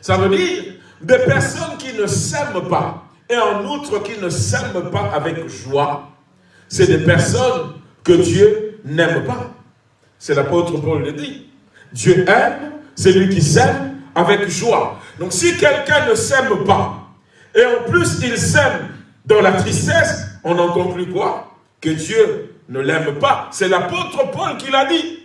Ça veut dire des personnes qui ne s'aiment pas, et en outre qui ne s'aiment pas avec joie. C'est des personnes que Dieu n'aime pas. C'est l'apôtre Paul le dit. Dieu aime celui qui s'aime avec joie. Donc si quelqu'un ne s'aime pas, et en plus il s'aime dans la tristesse, on en conclut quoi? Que Dieu ne l'aime pas. C'est l'apôtre Paul qui l'a dit.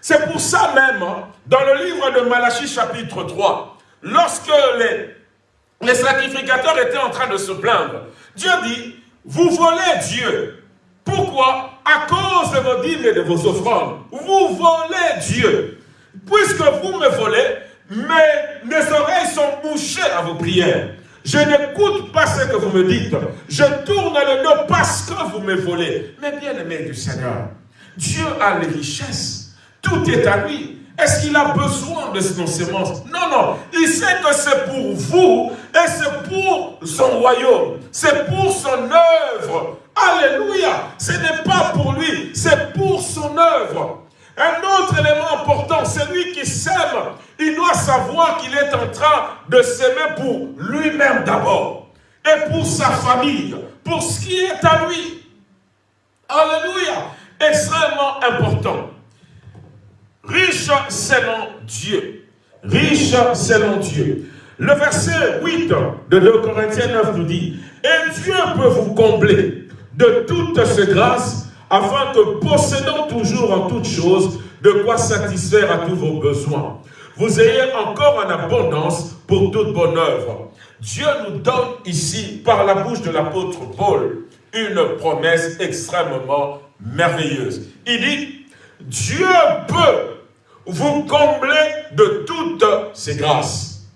C'est pour ça même, hein, dans le livre de Malachie chapitre 3, lorsque les, les sacrificateurs étaient en train de se plaindre, Dieu dit, vous volez Dieu. Pourquoi? À cause de vos dîmes et de vos offrandes. Vous volez Dieu. Puisque vous me volez, mes, mes oreilles sont bouchées à vos prières. Je n'écoute pas ce que vous me dites. Je tourne le dos parce que vous me volez. Mais bien aimé du Seigneur, Dieu a les richesses. Tout est à lui. Est-ce qu'il a besoin de nos semences? Non, non. Il sait que c'est pour vous et c'est pour son royaume. C'est pour son œuvre. Alléluia. Ce n'est pas pour lui, c'est pour son œuvre. Un autre élément important, celui qui s'aime, il doit savoir qu'il est en train de s'aimer pour lui-même d'abord. Et pour sa famille, pour ce qui est à lui. Alléluia. Extrêmement important. Riche selon Dieu. Riche selon Dieu. Le verset 8 de 2 Corinthiens 9 nous dit, Et Dieu peut vous combler de toutes ces grâces, afin que possédant toujours en toutes choses de quoi satisfaire à tous vos besoins, vous ayez encore en abondance pour toute bonne œuvre. Dieu nous donne ici, par la bouche de l'apôtre Paul, une promesse extrêmement merveilleuse. Il dit, Dieu peut vous combler de toutes ces grâces.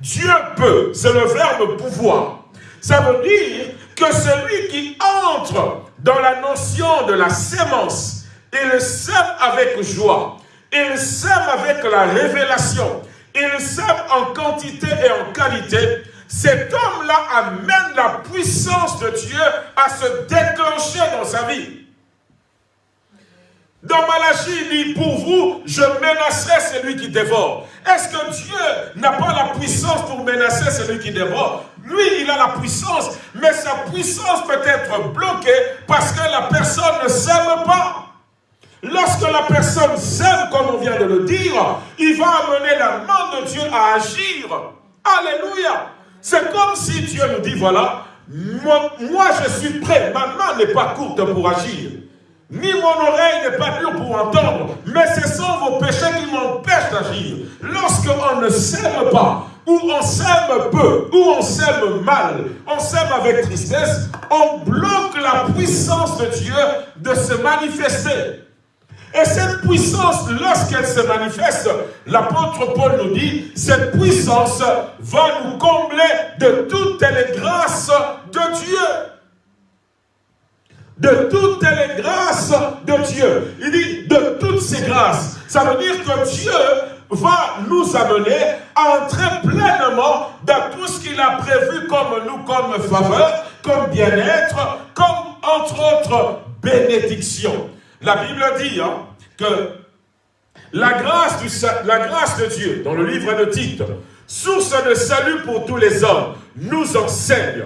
Dieu peut, c'est le verbe pouvoir. Ça veut dire que celui qui entre dans la notion de la sémence, il sème avec joie, il sème avec la révélation, il sème en quantité et en qualité, cet homme-là amène la puissance de Dieu à se déclencher dans sa vie. Dans Malachie, il dit, pour vous, je menacerai celui qui dévore. Est-ce que Dieu n'a pas la puissance pour menacer celui qui dévore? Lui, il a la puissance, mais sa puissance peut être bloquée parce que la personne ne s'aime pas. Lorsque la personne s'aime, comme on vient de le dire, il va amener la main de Dieu à agir. Alléluia. C'est comme si Dieu nous dit, voilà, moi, moi je suis prêt, ma main n'est pas courte pour agir ni mon oreille n'est pas dure pour entendre, mais ce sont vos péchés qui m'empêchent d'agir. Lorsqu'on ne s'aime pas, ou on s'aime peu, ou on s'aime mal, on s'aime avec tristesse, on bloque la puissance de Dieu de se manifester. Et cette puissance, lorsqu'elle se manifeste, l'apôtre Paul nous dit, cette puissance va nous combler de toutes les grâces de Dieu de toutes les grâces de Dieu. Il dit de toutes ces grâces. Ça veut dire que Dieu va nous amener à entrer pleinement dans tout ce qu'il a prévu comme nous, comme faveur, comme bien-être, comme entre autres bénédiction. La Bible dit hein, que la grâce, du, la grâce de Dieu, dans le livre de Tite, source de salut pour tous les hommes, nous enseigne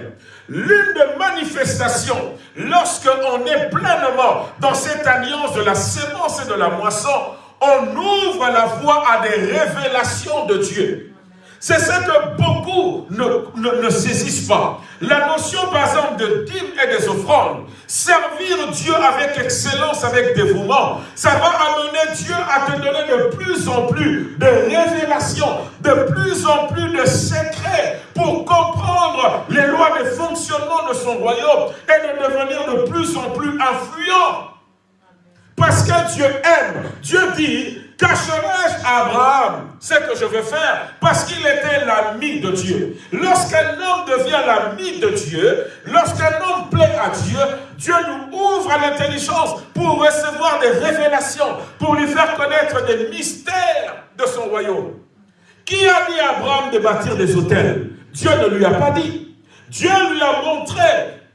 L'une des manifestations, lorsqu'on est pleinement dans cette alliance de la sémence et de la moisson, on ouvre la voie à des révélations de Dieu. C'est ce que beaucoup ne, ne, saisissent pas. La notion, par exemple, de dîme et des offrandes, servir Dieu avec excellence, avec dévouement, ça va amener Dieu à te donner de plus en plus de révélations, de plus en plus de secrets pour comprendre les lois de fonctionnement de son royaume et de devenir de plus en plus influent. Parce que Dieu aime. Dieu dit, cacherai-je à Abraham? Ce que je veux faire Parce qu'il était l'ami de Dieu. Lorsqu'un homme devient l'ami de Dieu, lorsqu'un homme plaît à Dieu, Dieu nous ouvre l'intelligence pour recevoir des révélations, pour lui faire connaître des mystères de son royaume. Qui a dit à Abraham de bâtir des hôtels? Dieu ne lui a pas dit. Dieu lui a montré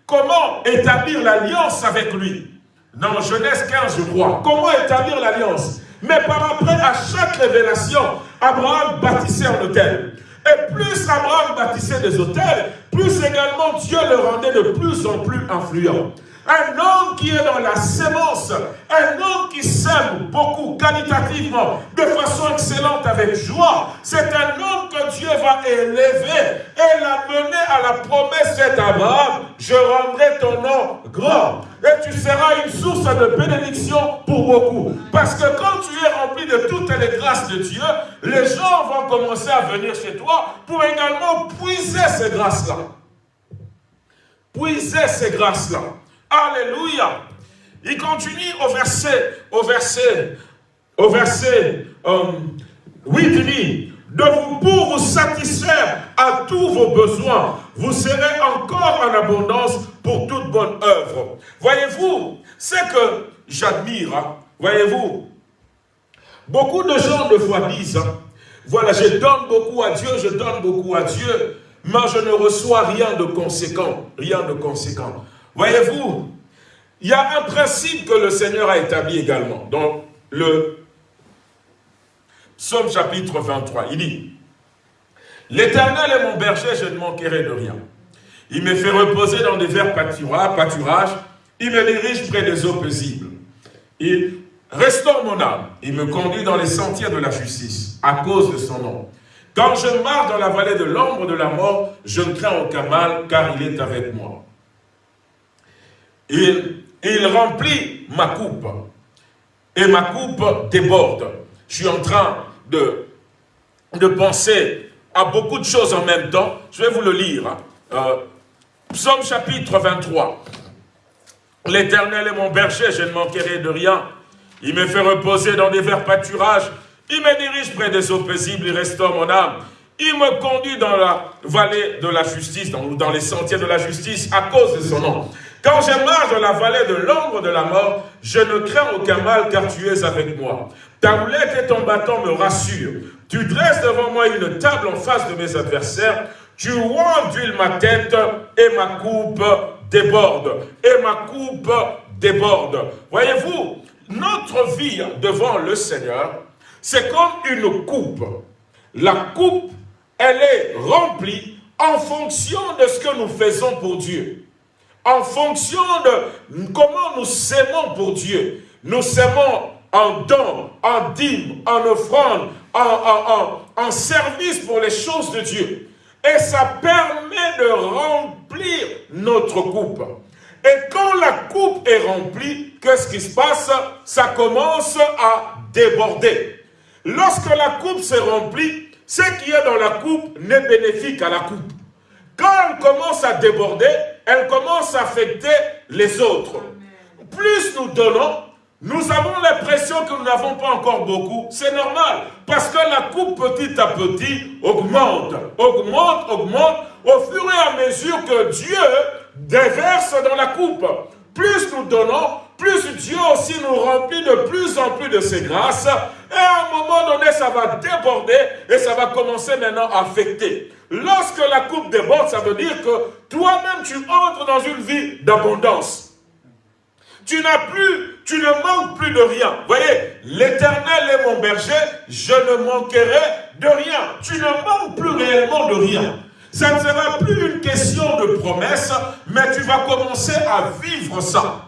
comment établir l'alliance avec lui. Dans Genèse 15, je crois. Comment établir l'alliance? Mais par après, à chaque révélation, Abraham bâtissait un hôtel. Et plus Abraham bâtissait des hôtels, plus également Dieu le rendait de plus en plus influent. Un homme qui est dans la sémence, un homme qui sème beaucoup qualitativement, de façon excellente, avec joie, c'est un homme que Dieu va élever et l'amener à la promesse faite à Abraham, je rendrai ton nom grand. Et tu seras une source de bénédiction pour beaucoup. Parce que quand tu es rempli de toutes les grâces de Dieu, les gens vont commencer à venir chez toi pour également puiser ces grâces-là. Puiser ces grâces-là. Alléluia. Il continue au verset, au verset, au verset euh, 8, il dit, de vous, pour vous satisfaire à tous vos besoins, vous serez encore en abondance pour toute bonne œuvre. Voyez-vous, c'est que j'admire, hein. voyez-vous, beaucoup de gens de foi disent, voilà, je donne beaucoup à Dieu, je donne beaucoup à Dieu, mais je ne reçois rien de conséquent, rien de conséquent. Voyez-vous, il y a un principe que le Seigneur a établi également dans le Psaume chapitre 23. Il dit, L'Éternel est mon berger, je ne manquerai de rien. Il me fait reposer dans des verts pâturages, il me dirige près des eaux paisibles. Il restaure mon âme, il me conduit dans les sentiers de la justice, à cause de son nom. Quand je marche dans la vallée de l'ombre de la mort, je ne crains aucun mal, car il est avec moi. Il, remplit ma coupe. Et ma coupe déborde. Je suis en train de, de penser à beaucoup de choses en même temps. Je vais vous le lire. Euh, Psaume chapitre 23. L'Éternel est mon berger, je ne manquerai de rien. Il me fait reposer dans des verts pâturages. Il me dirige près des eaux paisibles, il restaure mon âme. Il me conduit dans la vallée de la justice, dans, dans les sentiers de la justice, à cause de son nom. Quand je marche dans la vallée de l'ombre de la mort, je ne crains aucun mal car tu es avec moi. Ta roulette et ton bâton me rassurent. Tu dresses devant moi une table en face de mes adversaires. Tu d'huile ma tête et ma coupe déborde. Et ma coupe déborde. Voyez-vous, notre vie devant le Seigneur, c'est comme une coupe. La coupe, elle est remplie en fonction de ce que nous faisons pour Dieu en fonction de comment nous s'aimons pour Dieu. Nous s'aimons en don, en dîme, en offrande, en, en, service pour les choses de Dieu. Et ça permet de remplir notre coupe. Et quand la coupe est remplie, qu'est-ce qui se passe? Ça commence à déborder. Lorsque la coupe s'est remplie, ce qui est dans la coupe n'est bénéfique à la coupe. Quand elle commence à déborder, elle commence à affecter les autres. Plus nous donnons, nous avons l'impression que nous n'avons pas encore beaucoup. C'est normal, parce que la coupe petit à petit augmente, augmente, augmente, au fur et à mesure que Dieu déverse dans la coupe. Plus nous donnons, plus Dieu aussi nous remplit de plus en plus de ses grâces. Et à un moment donné, ça va déborder et ça va commencer maintenant à affecter. Lorsque la coupe déborde, ça veut dire que toi-même, tu entres dans une vie d'abondance. Tu n'as plus, tu ne manques plus de rien. Voyez, l'éternel est mon berger, je ne manquerai de rien. Tu ne manques plus réellement de rien. Ça ne sera plus une question de promesse, mais tu vas commencer à vivre ça.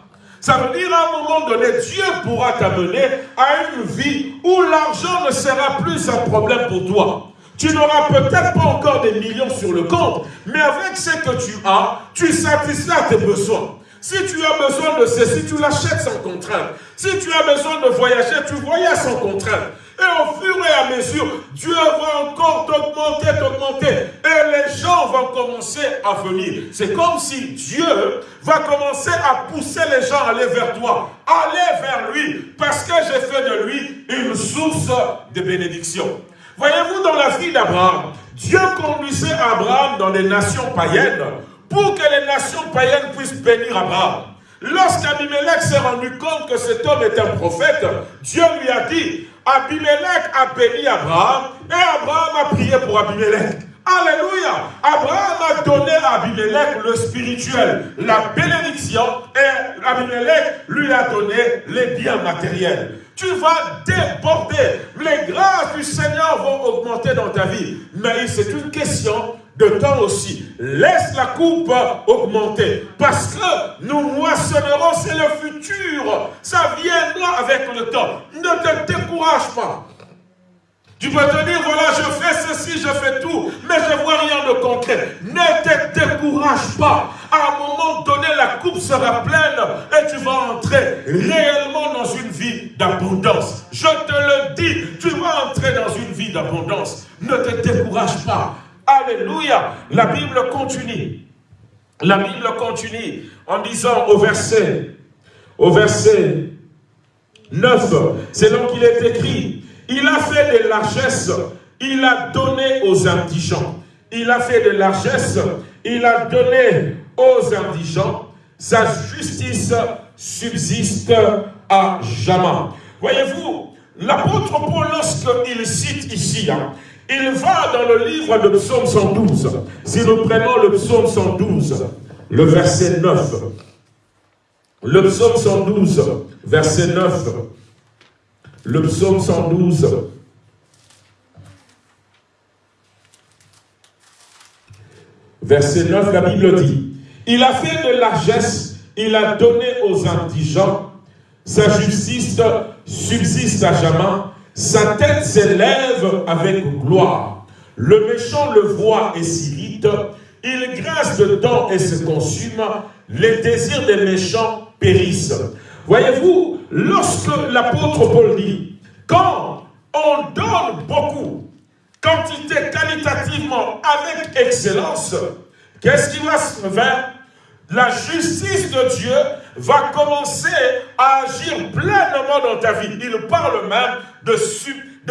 Ça veut dire à un moment donné, Dieu pourra t'amener à une vie où l'argent ne sera plus un problème pour toi. Tu n'auras peut-être pas encore des millions sur le compte, mais avec ce que tu as, tu satisfais tes besoins. Si tu as besoin de ceci, tu l'achètes sans contrainte. Si tu as besoin de voyager, tu voyages sans contrainte. Et au fur et à mesure, Dieu va encore t'augmenter, t'augmenter. Et les gens vont commencer à venir. C'est comme si Dieu va commencer à pousser les gens à aller vers toi. Aller vers lui. Parce que j'ai fait de lui une source de bénédiction. Voyez-vous, dans la vie d'Abraham, Dieu conduisait Abraham dans les nations païennes pour que les nations païennes puissent bénir Abraham. Lorsqu'Abimelech s'est rendu compte que cet homme est un prophète, Dieu lui a dit, Abimelech a béni Abraham et Abraham a prié pour Abimelech. Alléluia. Abraham a donné à Abimelech le spirituel, la bénédiction, et Abimelech lui a donné les biens matériels. Tu vas déborder. Les grâces du Seigneur vont augmenter dans ta vie. Mais c'est une question de temps aussi. Laisse la coupe augmenter. Parce que nous moissonnerons, c'est le futur. Ça viendra avec le temps. Ne te décourage pas. Tu peux te dire, voilà, je fais ceci, je fais tout, mais je ne vois rien de concret. Ne te décourage pas. À un moment donné, la coupe sera pleine et tu vas entrer réellement dans une vie d'abondance. Je te le dis, tu vas entrer dans une vie d'abondance. Ne te décourage pas. Alléluia. La Bible continue. La Bible continue en disant au verset, au verset 9, c'est donc qu'il est écrit, il a fait de largesses, il a donné aux indigents. Il a fait de largesses, il a donné aux indigents. Sa justice subsiste à jamais. Voyez-vous, l'apôtre Paul, lorsqu'il cite ici, hein, il va dans le livre de Psaume 112. Si nous prenons le Psaume 112, le verset 9. Le Psaume 112, verset 9. Le Psaume 112. Verset 9, la Bible dit, Il a fait de largesse, il a donné aux indigents, sa justice subsiste à jamais, sa tête s'élève avec gloire. Le méchant le voit et s'irrite. Il graisse dedans et se consume. Les désirs des méchants périssent. Voyez-vous, lorsque l'apôtre Paul dit, quand on donne beaucoup, quantité qualitativement avec excellence, qu'est-ce qui va se faire? La justice de Dieu va commencer à agir pleinement dans ta vie. Il parle même de,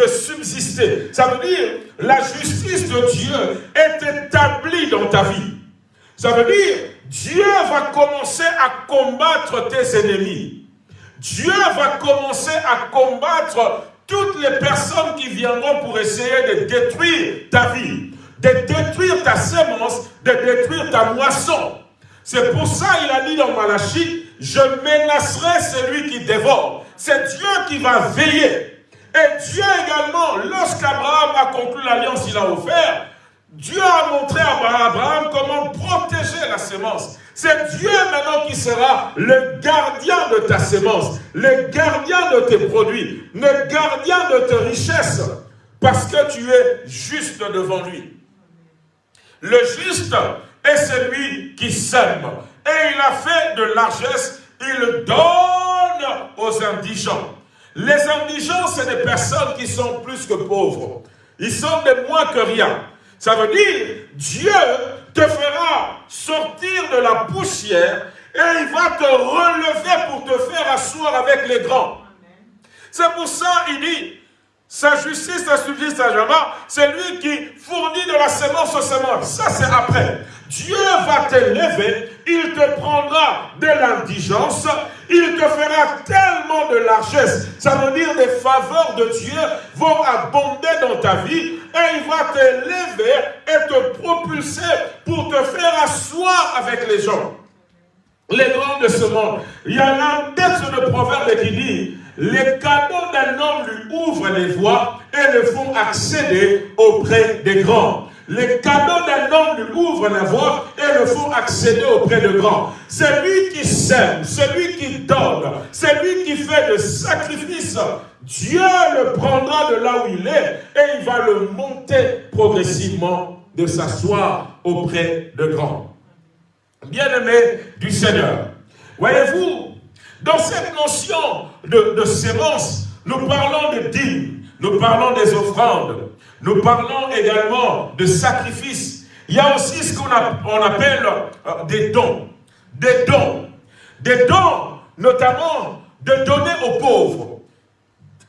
subsister. Ça veut dire, la justice de Dieu est établie dans ta vie. Ça veut dire, Dieu va commencer à combattre tes ennemis. Dieu va commencer à combattre toutes les personnes qui viendront pour essayer de détruire ta vie, de détruire ta sémence, de détruire ta moisson. C'est pour ça il a dit dans Malachie, je menacerai celui qui dévore. C'est Dieu qui va veiller. Et Dieu également, lorsqu'Abraham a conclu l'alliance qu'il a offert, Dieu a montré à Abraham comment protéger la sémence. C'est Dieu maintenant qui sera le gardien de ta sémence, le gardien de tes produits, le gardien de tes richesses, parce que tu es juste devant lui. Le juste est celui qui sème. Et il a fait de largesse, il donne aux indigents. Les indigents, c'est des personnes qui sont plus que pauvres. Ils sont des moins que rien. Ça veut dire, Dieu te fera sortir de la poussière et il va te relever pour te faire asseoir avec les grands. C'est pour ça, il dit, sa justice, sa à jamais, c'est lui qui fournit de la semence aux semences. Ça, c'est après. Dieu va t'élever, il te prendra de l'indigence, il te fera tellement de largesse. Ça veut dire des faveurs de Dieu vont abonder dans ta vie et il va t'élever et te propulser pour te faire asseoir avec les gens. Les grands de ce monde. Il y a un texte de proverbe qui dit les cadeaux d'un homme lui ouvrent les voies et le font accéder auprès des grands. Les cadeaux d'un homme lui ouvrent la voie et le font accéder auprès de grands. C'est lui qui sème, c'est lui qui donne, c'est lui qui fait le sacrifice Dieu le prendra de là où il est et il va le monter progressivement de s'asseoir auprès de grands. Bien-aimés du Seigneur, voyez-vous, dans cette notion de, de sémence, nous parlons de dîmes, nous parlons des offrandes, nous parlons également de sacrifices. Il y a aussi ce qu'on appelle euh, des dons. Des dons. Des dons, notamment de donner aux pauvres.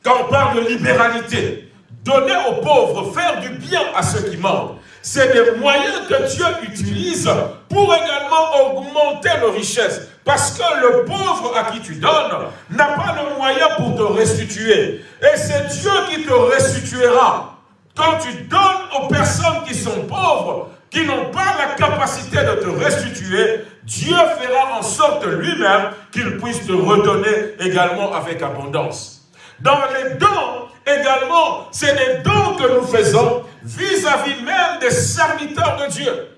Quand on parle de libéralité, donner aux pauvres, faire du bien à ceux qui manquent. C'est des moyens que Dieu utilise pour également augmenter nos richesses. Parce que le pauvre à qui tu donnes n'a pas le moyen pour te restituer. Et c'est Dieu qui te restituera. Quand tu donnes aux personnes qui sont pauvres, qui n'ont pas la capacité de te restituer, Dieu fera en sorte lui-même qu'il puisse te redonner également avec abondance. Dans les dons, également, c'est des dons que nous faisons vis-à-vis même des serviteurs de Dieu.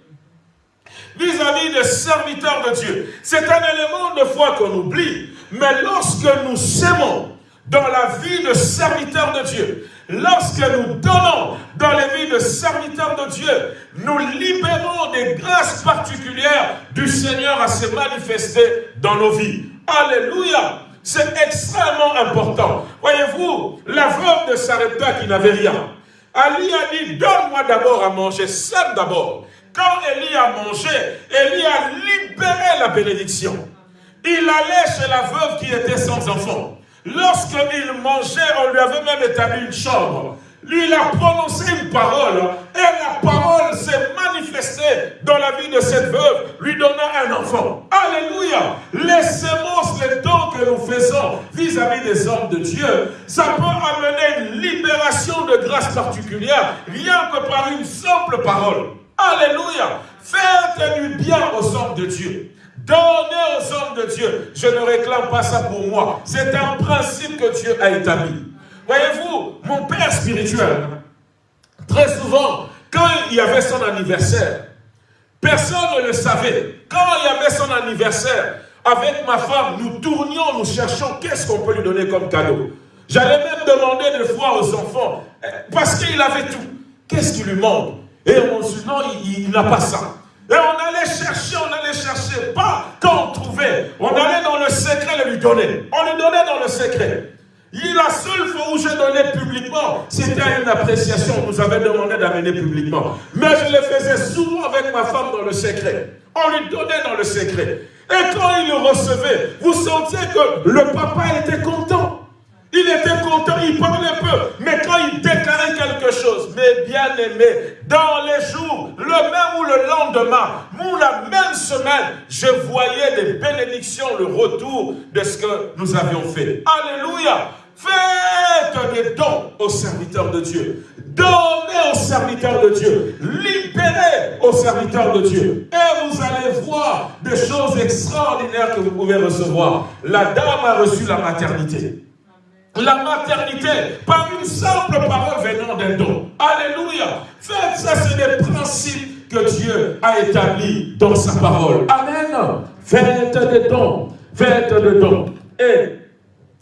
Vis-à-vis des serviteurs de Dieu. C'est un élément de foi qu'on oublie. Mais lorsque nous s'aimons dans la vie de serviteurs de Dieu, lorsque nous donnons dans les vies de serviteurs de Dieu, nous libérons des grâces particulières du Seigneur à se manifester dans nos vies. Alléluia c'est extrêmement important. Voyez-vous, la veuve de Sarepta qui n'avait rien, Ali a dit, donne-moi d'abord à manger, sème d'abord. Quand Élie a mangé, Élie a libéré la bénédiction. Il allait chez la veuve qui était sans enfant. Lorsqu'il mangeait, on lui avait même établi une chambre. Lui, il a prononcé une parole et la parole s'est manifestée dans la vie de cette veuve, lui donnant un enfant. Alléluia. Les semences, les dons que nous faisons vis-à-vis des hommes de Dieu, ça peut amener une libération de grâce particulière, rien que par une simple parole. Alléluia. Faites du bien aux hommes de Dieu. Donnez aux hommes de Dieu. Je ne réclame pas ça pour moi. C'est un principe que Dieu a établi. Voyez-vous, mon père spirituel, très souvent, quand il y avait son anniversaire, personne ne le savait. Quand il y avait son anniversaire, avec ma femme, nous tournions, nous cherchions qu'est-ce qu'on peut lui donner comme cadeau. J'allais même demander des fois aux enfants, parce qu'il avait tout, qu'est-ce qui lui manque? Et on se dit, non, il, n'a pas ça. Et on allait chercher, on allait chercher, pas quand on trouvait. On allait dans le secret le lui donner. On lui donnait dans le secret. La seule fois où j'ai donné publiquement, c'était une appréciation. On nous avait demandé d'amener publiquement. Mais je le faisais souvent avec ma femme dans le secret. On lui donnait dans le secret. Et quand il le recevait, vous sentiez que le papa était content. Il était content, il parlait peu. Mais quand il déclarait quelque chose, mes bien-aimés, dans les jours, le même ou le lendemain, ou la même semaine, je voyais des bénédictions, le retour de ce que nous avions fait. Alléluia. Faites des dons aux serviteurs de Dieu. Donnez aux serviteurs de Dieu. Libérez aux serviteurs de Dieu. Et vous allez voir des choses extraordinaires que vous pouvez recevoir. La dame a reçu la maternité. La maternité par une simple parole venant d'un don. Alléluia. Faites ça, c'est des principes que Dieu a établis dans sa parole. Amen. Faites des dons. Faites des dons. Et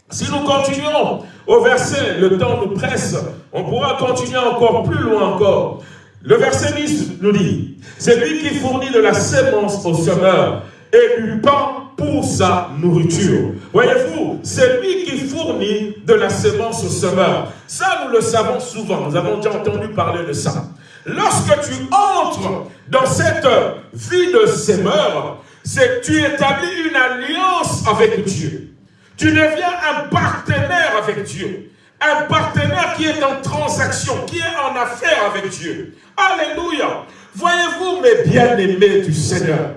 si nous continuons au verset, le temps nous presse, on pourra continuer encore plus loin encore. Le verset 10 nous dit, c'est lui qui fournit de la sémence au semeur et du pain pour sa nourriture. Voyez-vous, c'est lui qui fournit de la sémence au semeur. Ça, nous le savons souvent, nous avons déjà entendu parler de ça. Lorsque tu entres dans cette vie de semeur, c'est tu établis une alliance avec Dieu. Tu deviens un partenaire avec Dieu. Un partenaire qui est en transaction, qui est en affaire avec Dieu. Alléluia. Voyez-vous, mes bien-aimés du Seigneur,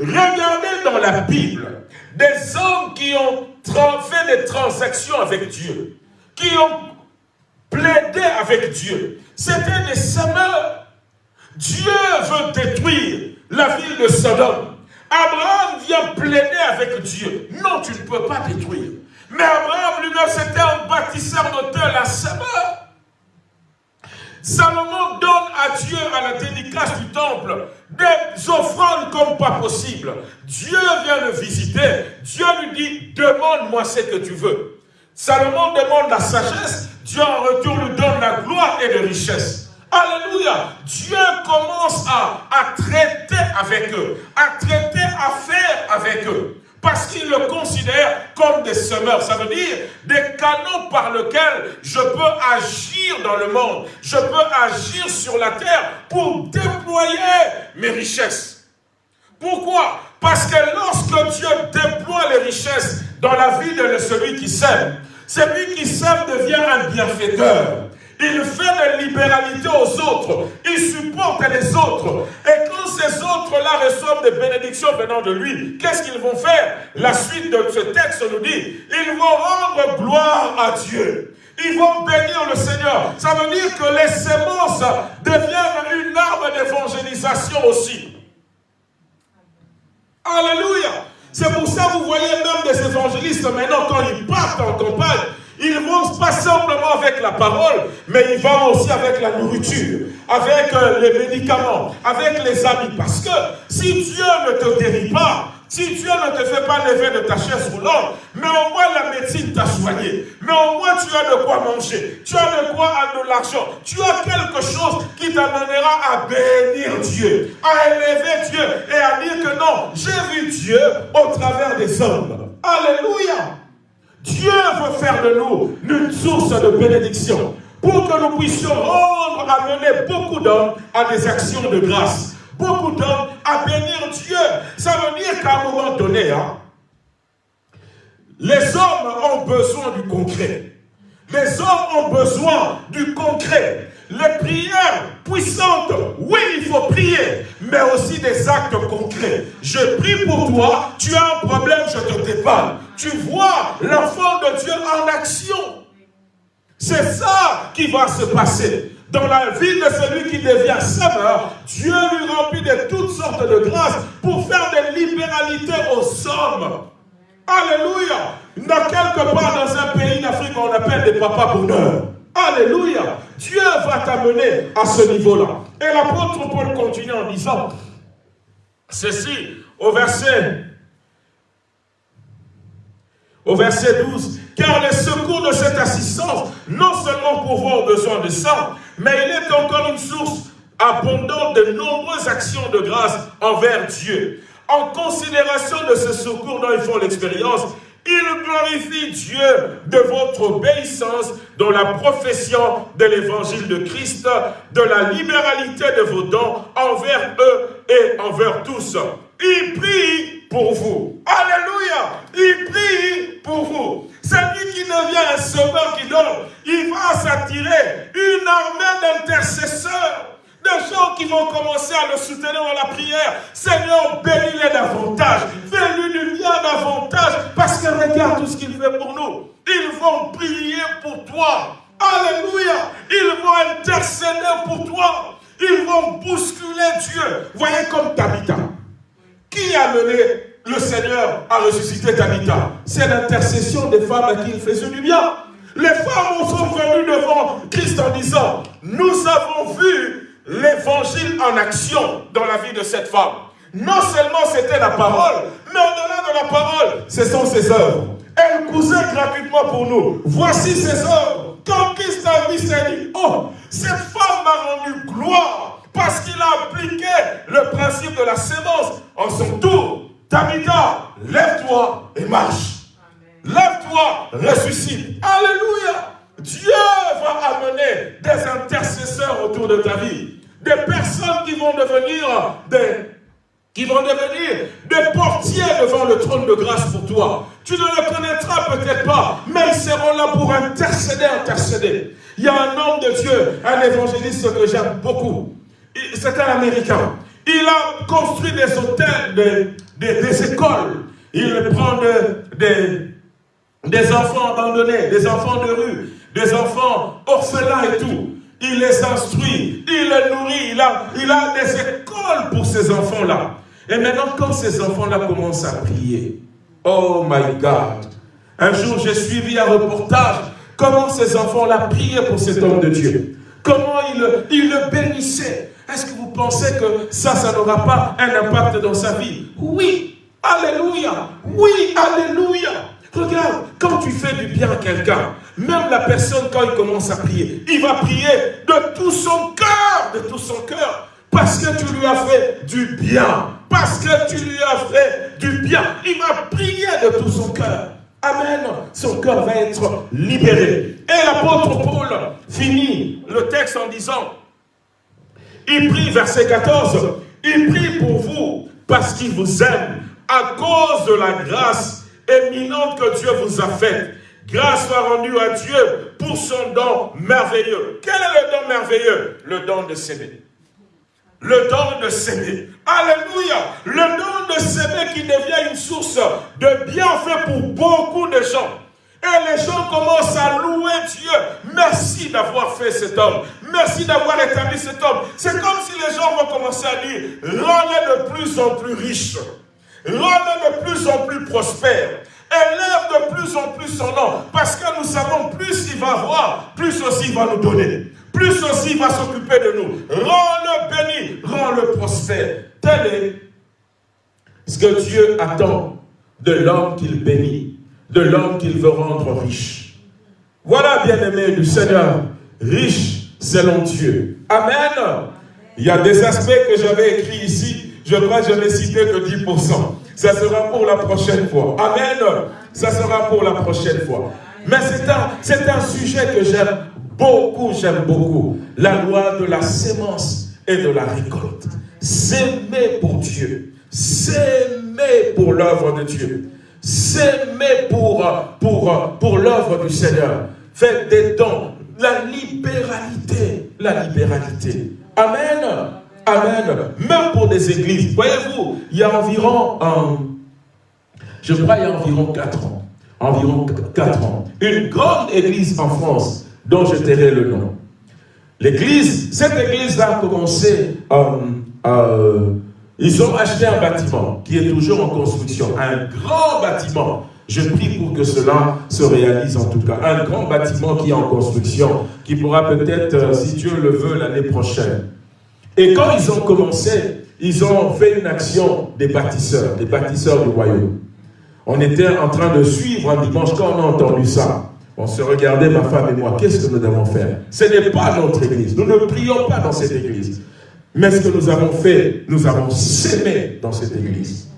regardez dans la Bible des hommes qui ont fait des transactions avec Dieu, qui ont plaidé avec Dieu. C'était des semeurs. Dieu veut détruire la ville de Sodome. Abraham vient plaider avec Dieu. Non, tu ne peux pas détruire. Mais Abraham lui-même, c'était un bâtisseur d'auteur, un semeur. Salomon donne à Dieu, à la dédicace du temple, des offrandes comme pas possible. Dieu vient le visiter. Dieu lui dit, demande-moi ce que tu veux. Salomon demande la sagesse, Dieu en retour lui donne la gloire et la richesse. Alléluia. Dieu commence à, à traiter avec eux, à traiter à faire avec eux. Parce qu'il le considère comme des semeurs. Ça veut dire des canaux par lesquels je peux agir dans le monde. Je peux agir sur la terre pour déployer mes richesses. Pourquoi? Parce que lorsque Dieu déploie les richesses dans la vie de celui qui sème, celui qui sème devient un bienfaiteur. Il fait de libéralité aux autres. Il supporte les autres. Et quand ces autres-là reçoivent des bénédictions venant de lui, qu'est-ce qu'ils vont faire? La suite de ce texte nous dit, ils vont rendre gloire à Dieu. Ils vont bénir le Seigneur. Ça veut dire que les semences deviennent une arme d'évangélisation aussi. Alléluia. C'est pour ça que vous voyez même des évangélistes maintenant, quand ils partent en campagne, ils vont pas simplement avec la parole, mais ils vont aussi avec la nourriture, avec euh, les médicaments, avec les amis. Parce que si Dieu ne te guérit pas, si Dieu ne te fait pas lever de ta chaise roulante, mais au moins la médecine t'a soigné, mais au moins tu as de quoi manger, tu as de quoi de l'argent, tu as quelque chose qui t'amènera à bénir Dieu, à élever Dieu et à dire que non, j'ai vu Dieu au travers des hommes. Alléluia. Dieu veut faire de nous une source de bénédiction pour que nous puissions rendre, amener beaucoup d'hommes à des actions de grâce. Beaucoup d'hommes à bénir Dieu. Ça veut dire qu'à un moment donné, hein, les hommes ont besoin du concret. Les hommes ont besoin du concret. Les prières puissantes, oui, il faut prier, mais aussi des actes concrets. Je prie pour toi, tu as un problème, je te dépanne. Tu vois l'enfant de Dieu en action. C'est ça qui va se passer. Dans la vie de celui qui devient sauveur, Dieu lui remplit de toutes sortes de grâces pour faire des libéralités aux hommes. Alléluia. Dans quelque part dans un pays d'Afrique, on appelle des papas bonheurs. Alléluia. Dieu va t'amener à ce niveau-là. Et l'apôtre Paul continue en disant ceci au verset au verset 12, car les secours de cette assistance, non seulement pourvoient aux besoins de sang, mais il est encore une source abondante de nombreuses actions de grâce envers Dieu. En considération de ce secours dont ils font l'expérience, il glorifie Dieu de votre obéissance dans la profession de l'évangile de Christ, de la libéralité de vos dons envers eux et envers tous. Il prie pour vous. Alléluia. Il prie pour vous. Celui qui devient un sauveur qui donne, il va s'attirer une armée d'intercesseurs des gens qui vont commencer à le soutenir dans la prière. Seigneur, bénis-les davantage. Fais-lui du regarde tout ce qu'il fait pour nous. Ils vont prier pour toi. Alléluia. Ils vont intercéder pour toi. Ils vont bousculer Dieu. Voyez comme Tabitha. Qui a mené le Seigneur à ressusciter Tabitha? C'est l'intercession des femmes à qui il faisait du bien. Les femmes sont venues devant Christ en disant, nous avons vu l'évangile en action dans la vie de cette femme. Non seulement c'était la parole, la parole, ce sont ses œuvres. Elle cousait gratuitement pour nous. Voici ses œuvres. Quand Christ a vu, s'est dit, oh, cette femme m'a rendu gloire parce qu'il a appliqué le principe de la sémence. En son tour, Tabitha, lève-toi et marche. Lève-toi, ressuscite. Alléluia. Dieu va amener des intercesseurs autour de ta vie. Des personnes qui vont devenir des qui vont devenir des portiers devant le trône de grâce pour toi. Tu ne le connaîtras peut-être pas, mais ils seront là pour intercéder, intercéder. Il y a un homme de Dieu, un évangéliste que j'aime beaucoup. C'est un Américain. Il a construit des hôtels, des, écoles. Il prend des, des enfants abandonnés, des enfants de rue, des enfants orphelins et tout. Il les instruit, il les nourrit, il a, il a des écoles pour ces enfants-là. Et maintenant, quand ces enfants-là commencent à prier, oh my God, un jour j'ai suivi un reportage, comment ces enfants-là priaient pour cet homme de Dieu. Comment il, il le bénissait. Est-ce que vous pensez que ça, ça n'aura pas un impact dans sa vie? Oui, Alléluia. Oui, Alléluia. Regarde, quand tu fais du bien à quelqu'un, même la personne, quand il commence à prier, il va prier de tout son cœur, de tout son cœur, parce que tu lui as fait du bien, parce que tu lui as fait du bien. Il va prier de tout son cœur. Amen. Son cœur va être libéré. Et l'apôtre Paul finit le texte en disant, il prie, verset 14, il prie pour vous parce qu'il vous aime à cause de la grâce éminente que Dieu vous a faite. Grâce soit rendue à Dieu pour son don merveilleux. Quel est le don merveilleux? Le don de s'aimer. Le don de s'aimer. Alléluia. Le don de s'aimer qui devient une source de bienfait pour beaucoup de gens. Et les gens commencent à louer Dieu. Merci d'avoir fait cet homme. Merci d'avoir établi cet homme. C'est comme si les gens vont commencer à dire, rends-le de plus en plus riche. Rends-le de plus en plus prospère. Élève de plus en plus son nom. Parce que nous savons, plus il va avoir, plus aussi il va nous donner. Plus aussi il va s'occuper de nous. Rends-le béni, rends-le prospère. Tel est ce que Dieu attend de l'homme qu'il bénit, de l'homme qu'il veut rendre riche. Voilà, bien-aimé du Seigneur, riche selon Dieu. Amen. Il y a des aspects que j'avais écrits ici je crois que je n'ai cité que 10%. Ça sera pour la prochaine fois. Amen. Ça sera pour la prochaine fois. Mais c'est un, un sujet que j'aime beaucoup, j'aime beaucoup. La loi de la sémence et de la récolte. S'aimer pour Dieu. S'aimer pour l'œuvre de Dieu. S'aimer pour, pour, pour l'œuvre du Seigneur. Faites des dons. La libéralité. La libéralité. Amen. Amen. Même pour des églises. Voyez-vous, il y a environ, je crois il y a environ 4 ans, environ 4 ans, une grande église en France dont je tairai le nom. L'église, cette église-là a commencé, euh, euh, ils ont acheté un bâtiment qui est toujours en construction, un grand bâtiment. Je prie pour que cela se réalise en tout cas. Un grand bâtiment qui est en construction, qui pourra peut-être, euh, si Dieu le veut, l'année prochaine, et quand ils ont commencé, ils ont fait une action des bâtisseurs, des bâtisseurs du royaume. On était en train de suivre un dimanche quand on a entendu ça. On se regardait, ma femme et moi, qu'est-ce que nous devons faire? Ce n'est pas notre église. Nous ne prions pas dans cette église. Mais ce que nous avons fait, nous avons sémé dans cette église.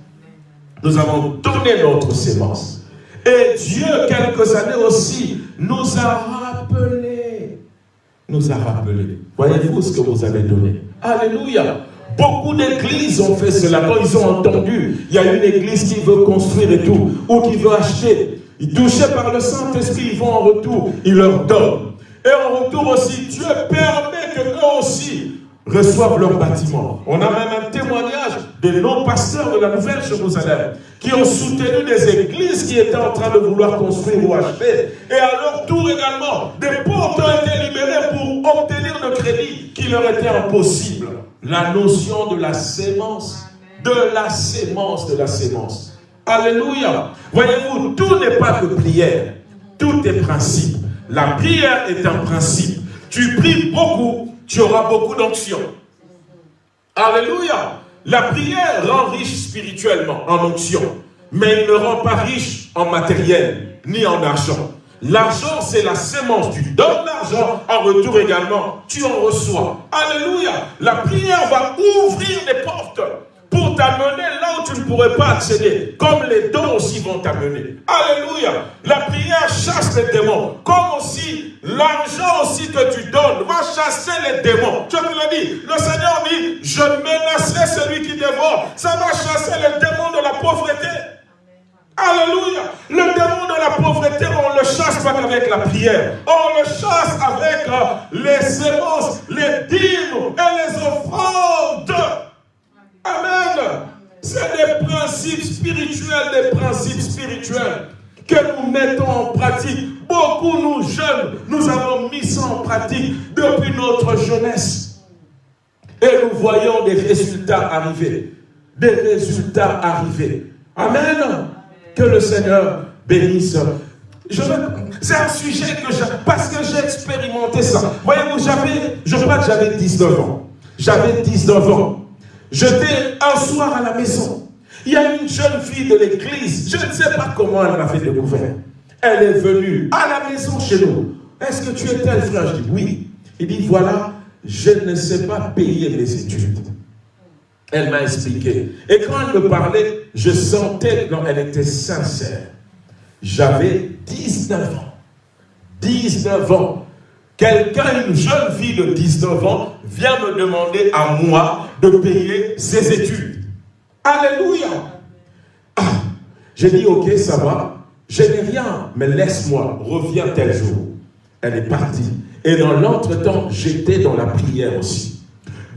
Nous avons donné notre sémence. Et Dieu, quelques années aussi, nous a rappelé. Nous a rappelé. Voyez-vous ce que vous avez donné? Alléluia. Beaucoup d'églises ont fait cela. Quand ils ont entendu, il y a une église qui veut construire et tout, ou qui veut acheter. Touchés par le Saint-Esprit, ils vont en retour, ils leur donnent. Et en retour aussi, Dieu permet que eux aussi reçoivent leur bâtiment. On a même un témoignage de nos pasteurs de la Nouvelle Jérusalem qui ont soutenu des églises qui étaient en train de vouloir construire ou acheter. Et à leur tour également, des portes ont été libérées pour obtenir le crédit qui leur était impossible. La notion de la sémence, de la sémence, de la sémence. Alléluia. Voyez-vous, tout n'est pas que prière. Tout est principe. La prière est un principe. Tu pries beaucoup, tu auras beaucoup d'onction. Alléluia. La prière rend riche spirituellement en onction, mais il ne rend pas riche en matériel ni en argent. L'argent, c'est la sémence. Tu donnes l'argent, en retour également, tu en reçois. Alléluia. La prière va ouvrir des portes pour t'amener là où tu ne pourrais pas accéder. Comme les dons aussi vont t'amener. Alléluia. La prière chasse les démons. Comme aussi l'argent aussi que tu donnes va chasser les démons. Tu me dit. Le Seigneur dit, je menacerai celui qui dévore. Ça va chasser les démons de la pauvreté. Alléluia. Le démon de la pauvreté, on le chasse pas avec la prière. On le chasse avec euh, les sémences, les dîmes et les offrandes. Amen. C'est des principes spirituels, des principes spirituels que nous mettons en pratique. Beaucoup, nous jeunes, nous avons mis ça en pratique depuis notre jeunesse. Et nous voyons des résultats arriver. Des résultats arriver. Amen. Que le Seigneur bénisse. C'est un sujet que j'ai, parce que j'ai expérimenté ça. Voyez-vous, j'avais, je crois que j'avais 19 ans. J'avais 19 ans. J'étais un soir à la maison. Il y a une jeune fille de l'église, je ne sais pas comment elle m'a fait découvrir. Elle est venue à la maison chez nous. Est-ce que tu es tel frère? Je dis oui. Il dit voilà, je ne sais pas payer mes études. Elle m'a expliqué. Et quand elle me parlait, je sentais qu'elle était sincère. J'avais 19 ans. 19 ans. Quelqu'un, une jeune fille de 19 ans, vient me demander à moi de payer ses études. Alléluia. Ah, j'ai dit, ok, ça va. Je n'ai rien, mais laisse-moi, reviens tel jour. Elle est partie. Et dans l'entretemps, j'étais dans la prière aussi.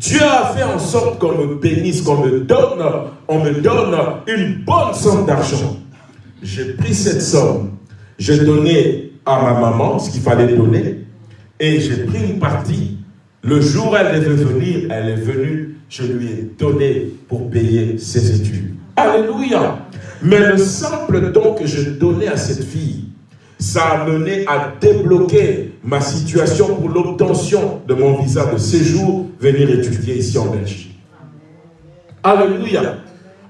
Dieu a fait en sorte qu'on me bénisse, qu'on me donne, on me donne une bonne somme d'argent. J'ai pris cette somme, j'ai donné à ma maman ce qu'il fallait donner, et j'ai pris une partie. Le jour où elle devait venir, elle est venue, je lui ai donné pour payer ses études. Alléluia. Mais le simple don que je donnais à cette fille, ça a mené à débloquer ma situation pour l'obtention de mon visa de séjour, venir étudier ici en Belgique. Alléluia.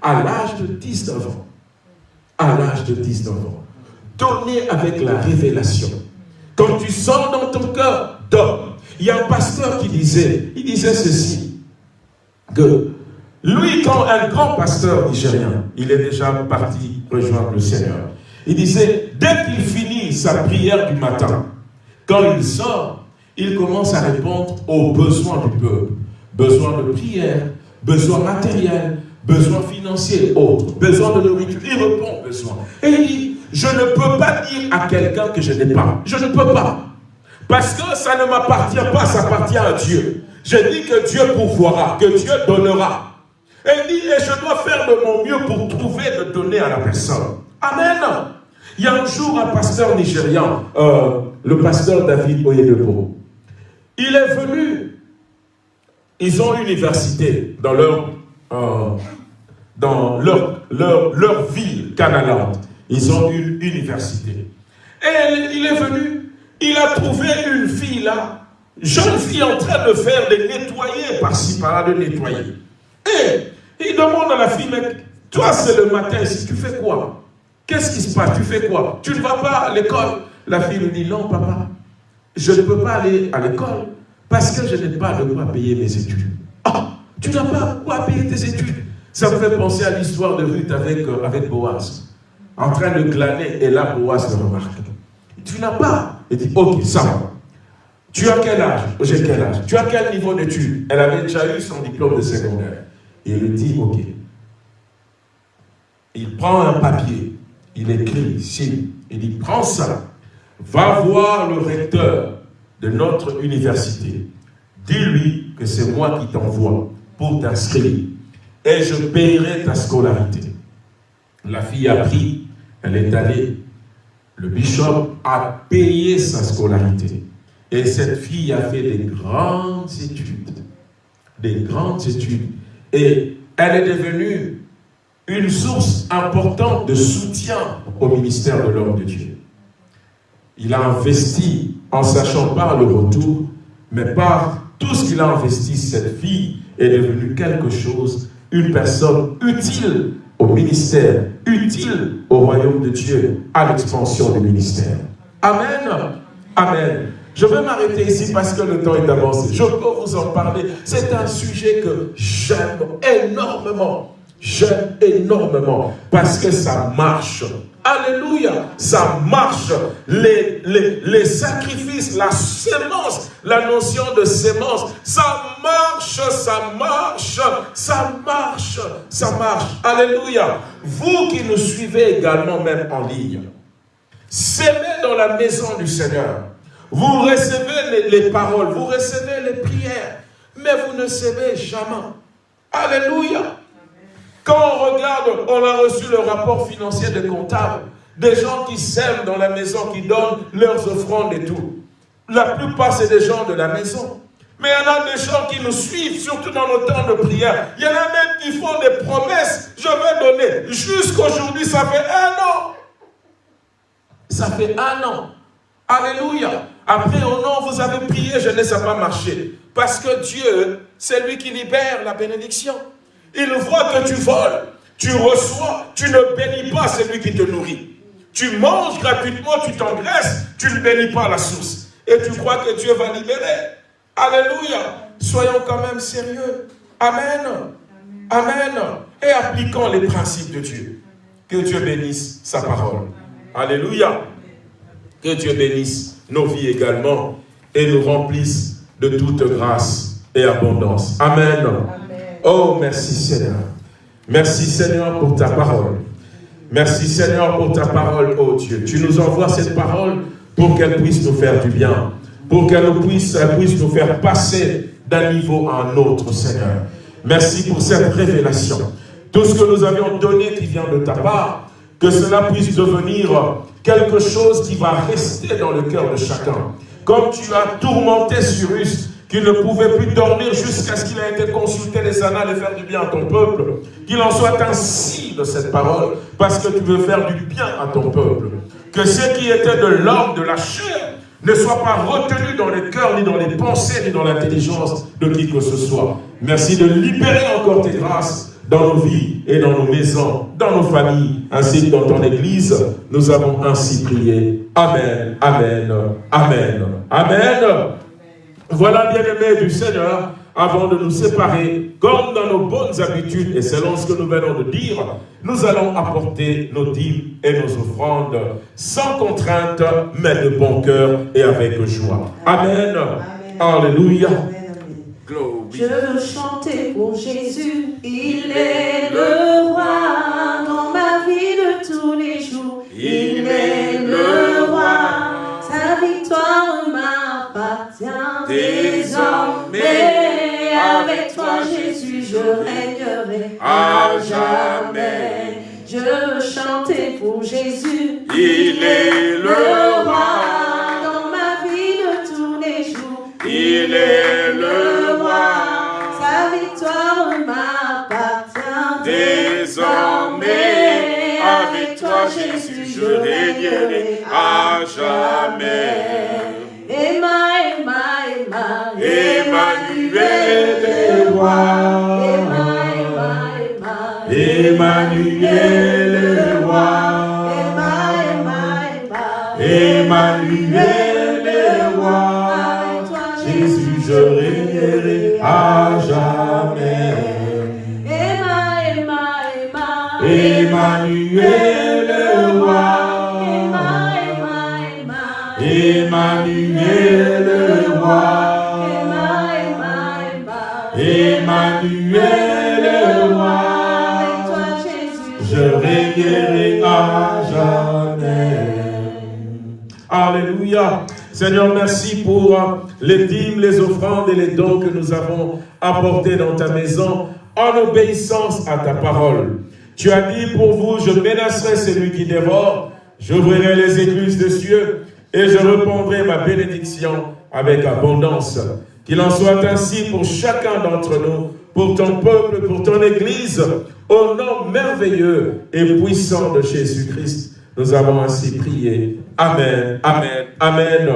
À l'âge de 19 ans. À l'âge de 19 ans. Donner avec la révélation. Quand tu sens dans ton cœur, donne. Il y a un pasteur qui disait, il disait ceci, que lui, quand un grand pasteur nigérien, il est déjà parti rejoindre le Seigneur, il disait, dès qu'il finit sa prière du matin, quand il sort, il commence à répondre aux besoins du peuple. Besoin de prière, besoins matériels, besoins financiers, autres, besoin de nourriture. Il répond aux besoins. Et il dit, je ne peux pas dire à quelqu'un que je n'ai pas. Je ne peux pas. Parce que ça ne m'appartient pas, ça appartient à Dieu. Je dis que Dieu pourvoira, que Dieu donnera. Et il dit, et je dois faire de mon mieux pour trouver de donner à la personne. Amen. Il y a un jour un pasteur nigérian, euh, le pasteur David Oyedepo, il est venu, ils ont une université dans leur, euh, dans leur, leur, leur ville canalante. Ils ont une université. Et il est venu, il a trouvé une fille là, jeune fille en train de faire des nettoyer par-ci par-là, de nettoyer. Et il demande à la fille, mais toi c'est le matin ici, tu fais quoi? Qu'est-ce qui se passe? Tu fais quoi? Tu ne vas pas à l'école? La fille lui dit, non papa, je ne peux pas aller à l'école parce que je n'ai pas de quoi payer mes études. Ah, tu n'as pas quoi payer tes études Ça me fait penser à l'histoire de Ruth avec, euh, Boaz. En train de glaner, et là Boaz le remarque. Tu n'as pas. Il dit, ok, ça. Tu as quel âge? J'ai quel âge? Tu as quel niveau d'études? Elle avait déjà eu son diplôme de secondaire. Il lui dit, ok. Il prend un papier, il écrit ici, il dit, prends ça, va voir le recteur de notre université. Dis-lui que c'est moi qui t'envoie pour t'inscrire et je paierai ta scolarité. La fille a pris, elle est allée. Le bishop a payé sa scolarité. Et cette fille a fait des grandes études. Des grandes études. Et elle est devenue une source importante de soutien au ministère de l'homme de Dieu. Il a investi en sachant pas le retour, mais par tout ce qu'il a investi, cette fille est devenue quelque chose, une personne utile au ministère, utile au royaume de Dieu, à l'expansion du ministère. Amen. Amen. Je vais m'arrêter ici parce que le temps est avancé. Je peux vous en parler. C'est un sujet que j'aime énormément. J'aime énormément parce que ça marche. Alléluia, ça marche. Les, sacrifices, la sémence, la notion de sémence, ça marche, ça marche, ça marche, ça marche. Alléluia. Vous qui nous suivez également même en ligne, s'aimez dans la maison du Seigneur. Vous recevez les, les, paroles, vous recevez les prières, mais vous ne savez jamais. Alléluia. Quand on regarde, on a reçu le rapport financier des comptables, des gens qui s'aiment dans la maison, qui donnent leurs offrandes et tout. La plupart, c'est des gens de la maison. Mais il y en a des gens qui nous suivent, surtout dans nos temps de prière. Il y en a même qui font des promesses. Je vais donner. Jusqu'aujourd'hui, ça fait un an. Ça fait un an. Alléluia. Après, oh non, vous avez prié, je ne sais pas marcher. Parce que Dieu, c'est lui qui libère la bénédiction. Il voit que tu voles. Tu reçois, tu ne bénis pas celui qui te nourrit. Tu manges gratuitement, tu t'engraisses, tu ne bénis pas la source. Et tu crois que Dieu va libérer. Alléluia. Soyons quand même sérieux. Amen. Amen. Et appliquons les principes de Dieu. Que Dieu bénisse sa parole. Alléluia. Que Dieu bénisse nos vies également et nous remplisse de toute grâce et abondance. Amen. Oh, merci Seigneur. Merci Seigneur pour ta parole. Merci Seigneur pour ta parole, oh Dieu. Tu nous envoies cette parole pour qu'elle puisse nous faire du bien, pour qu'elle puisse, puisse nous faire passer d'un niveau à un autre, Seigneur. Merci pour cette révélation. Tout ce que nous avions donné qui vient de ta part, que cela puisse devenir quelque chose qui va rester dans le cœur de chacun. Comme tu as tourmenté Cyrus, qu'il ne pouvait plus dormir jusqu'à ce qu'il ait été consulté les annales et faire du bien à ton peuple. Qu'il en soit ainsi de cette parole, parce que tu veux faire du bien à ton peuple. Que ce qui était de l'homme, de la chair, ne soit pas retenu dans les cœurs, ni dans les pensées, ni dans l'intelligence de qui que ce soit. Merci de libérer encore tes grâces dans nos vies et dans nos maisons, dans nos familles, ainsi que dans ton Église. Nous avons ainsi prié. Amen, Amen, Amen, Amen. Voilà, bien-aimés du Seigneur, avant de nous séparer, comme dans nos bonnes habitudes, et selon ce que nous venons de dire, nous allons apporter nos dîmes et nos offrandes sans contrainte, mais de bon cœur et avec joie. Amen. Alléluia. Je veux chanter pour Jésus, il est le roi dans ma vie de tous les jours. Il désormais. Avec toi Jésus, je régnerai à jamais. Je chanter pour Jésus, il est le roi dans ma vie de tous les jours. Il est le roi, sa victoire m'appartient désormais. Avec toi, Jésus, je régnerai à jamais. Emma, Emma, Emmanuel est roi. Emma, Emma, Emma, Emmanuel Seigneur, merci pour euh, les dîmes, les offrandes et les dons que nous avons apportés dans ta maison en obéissance à ta parole. Tu as dit pour vous, je menacerai celui qui dévore, j'ouvrirai les écluses des cieux et je répondrai ma bénédiction avec abondance. Qu'il en soit ainsi pour chacun d'entre nous, pour ton peuple, pour ton Église, au nom merveilleux et puissant de Jésus-Christ. Nous avons ainsi prié. Amen, Amen, Amen.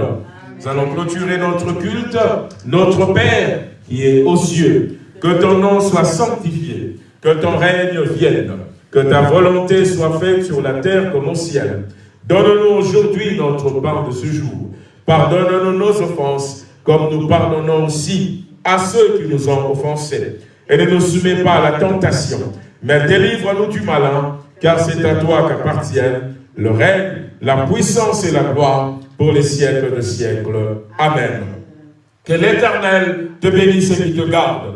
Nous allons clôturer notre culte. Notre Père qui est aux cieux, que ton nom soit sanctifié, que ton règne vienne, que ta volonté soit faite sur la terre comme au ciel. Donne-nous aujourd'hui notre pain de ce jour. Pardonne-nous nos offenses, comme nous pardonnons aussi à ceux qui nous ont offensés. Et ne nous soumets pas à la tentation, mais délivre-nous du malin, car c'est à toi qu'appartiennent le règne, la puissance et la gloire pour les siècles de siècles. Amen. Que l'Éternel te bénisse et qui te garde.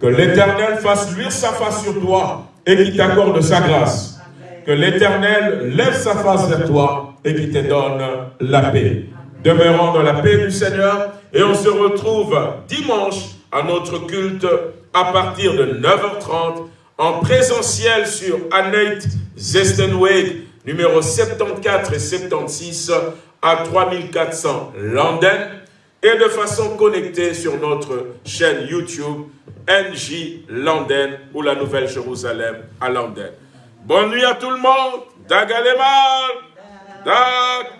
Que l'Éternel fasse luire sa face sur toi et qui t'accorde sa grâce. Que l'Éternel lève sa face vers toi et qui te donne la paix. Demeurons dans la paix du Seigneur et on se retrouve dimanche à notre culte à partir de 9h30 en présentiel sur Annette Zestenweg, numéro 74 et 76 à 3400 London et de façon connectée sur notre chaîne YouTube NJ London ou la Nouvelle Jérusalem à London. Bonne nuit à tout le monde. Dagalemal. Dag.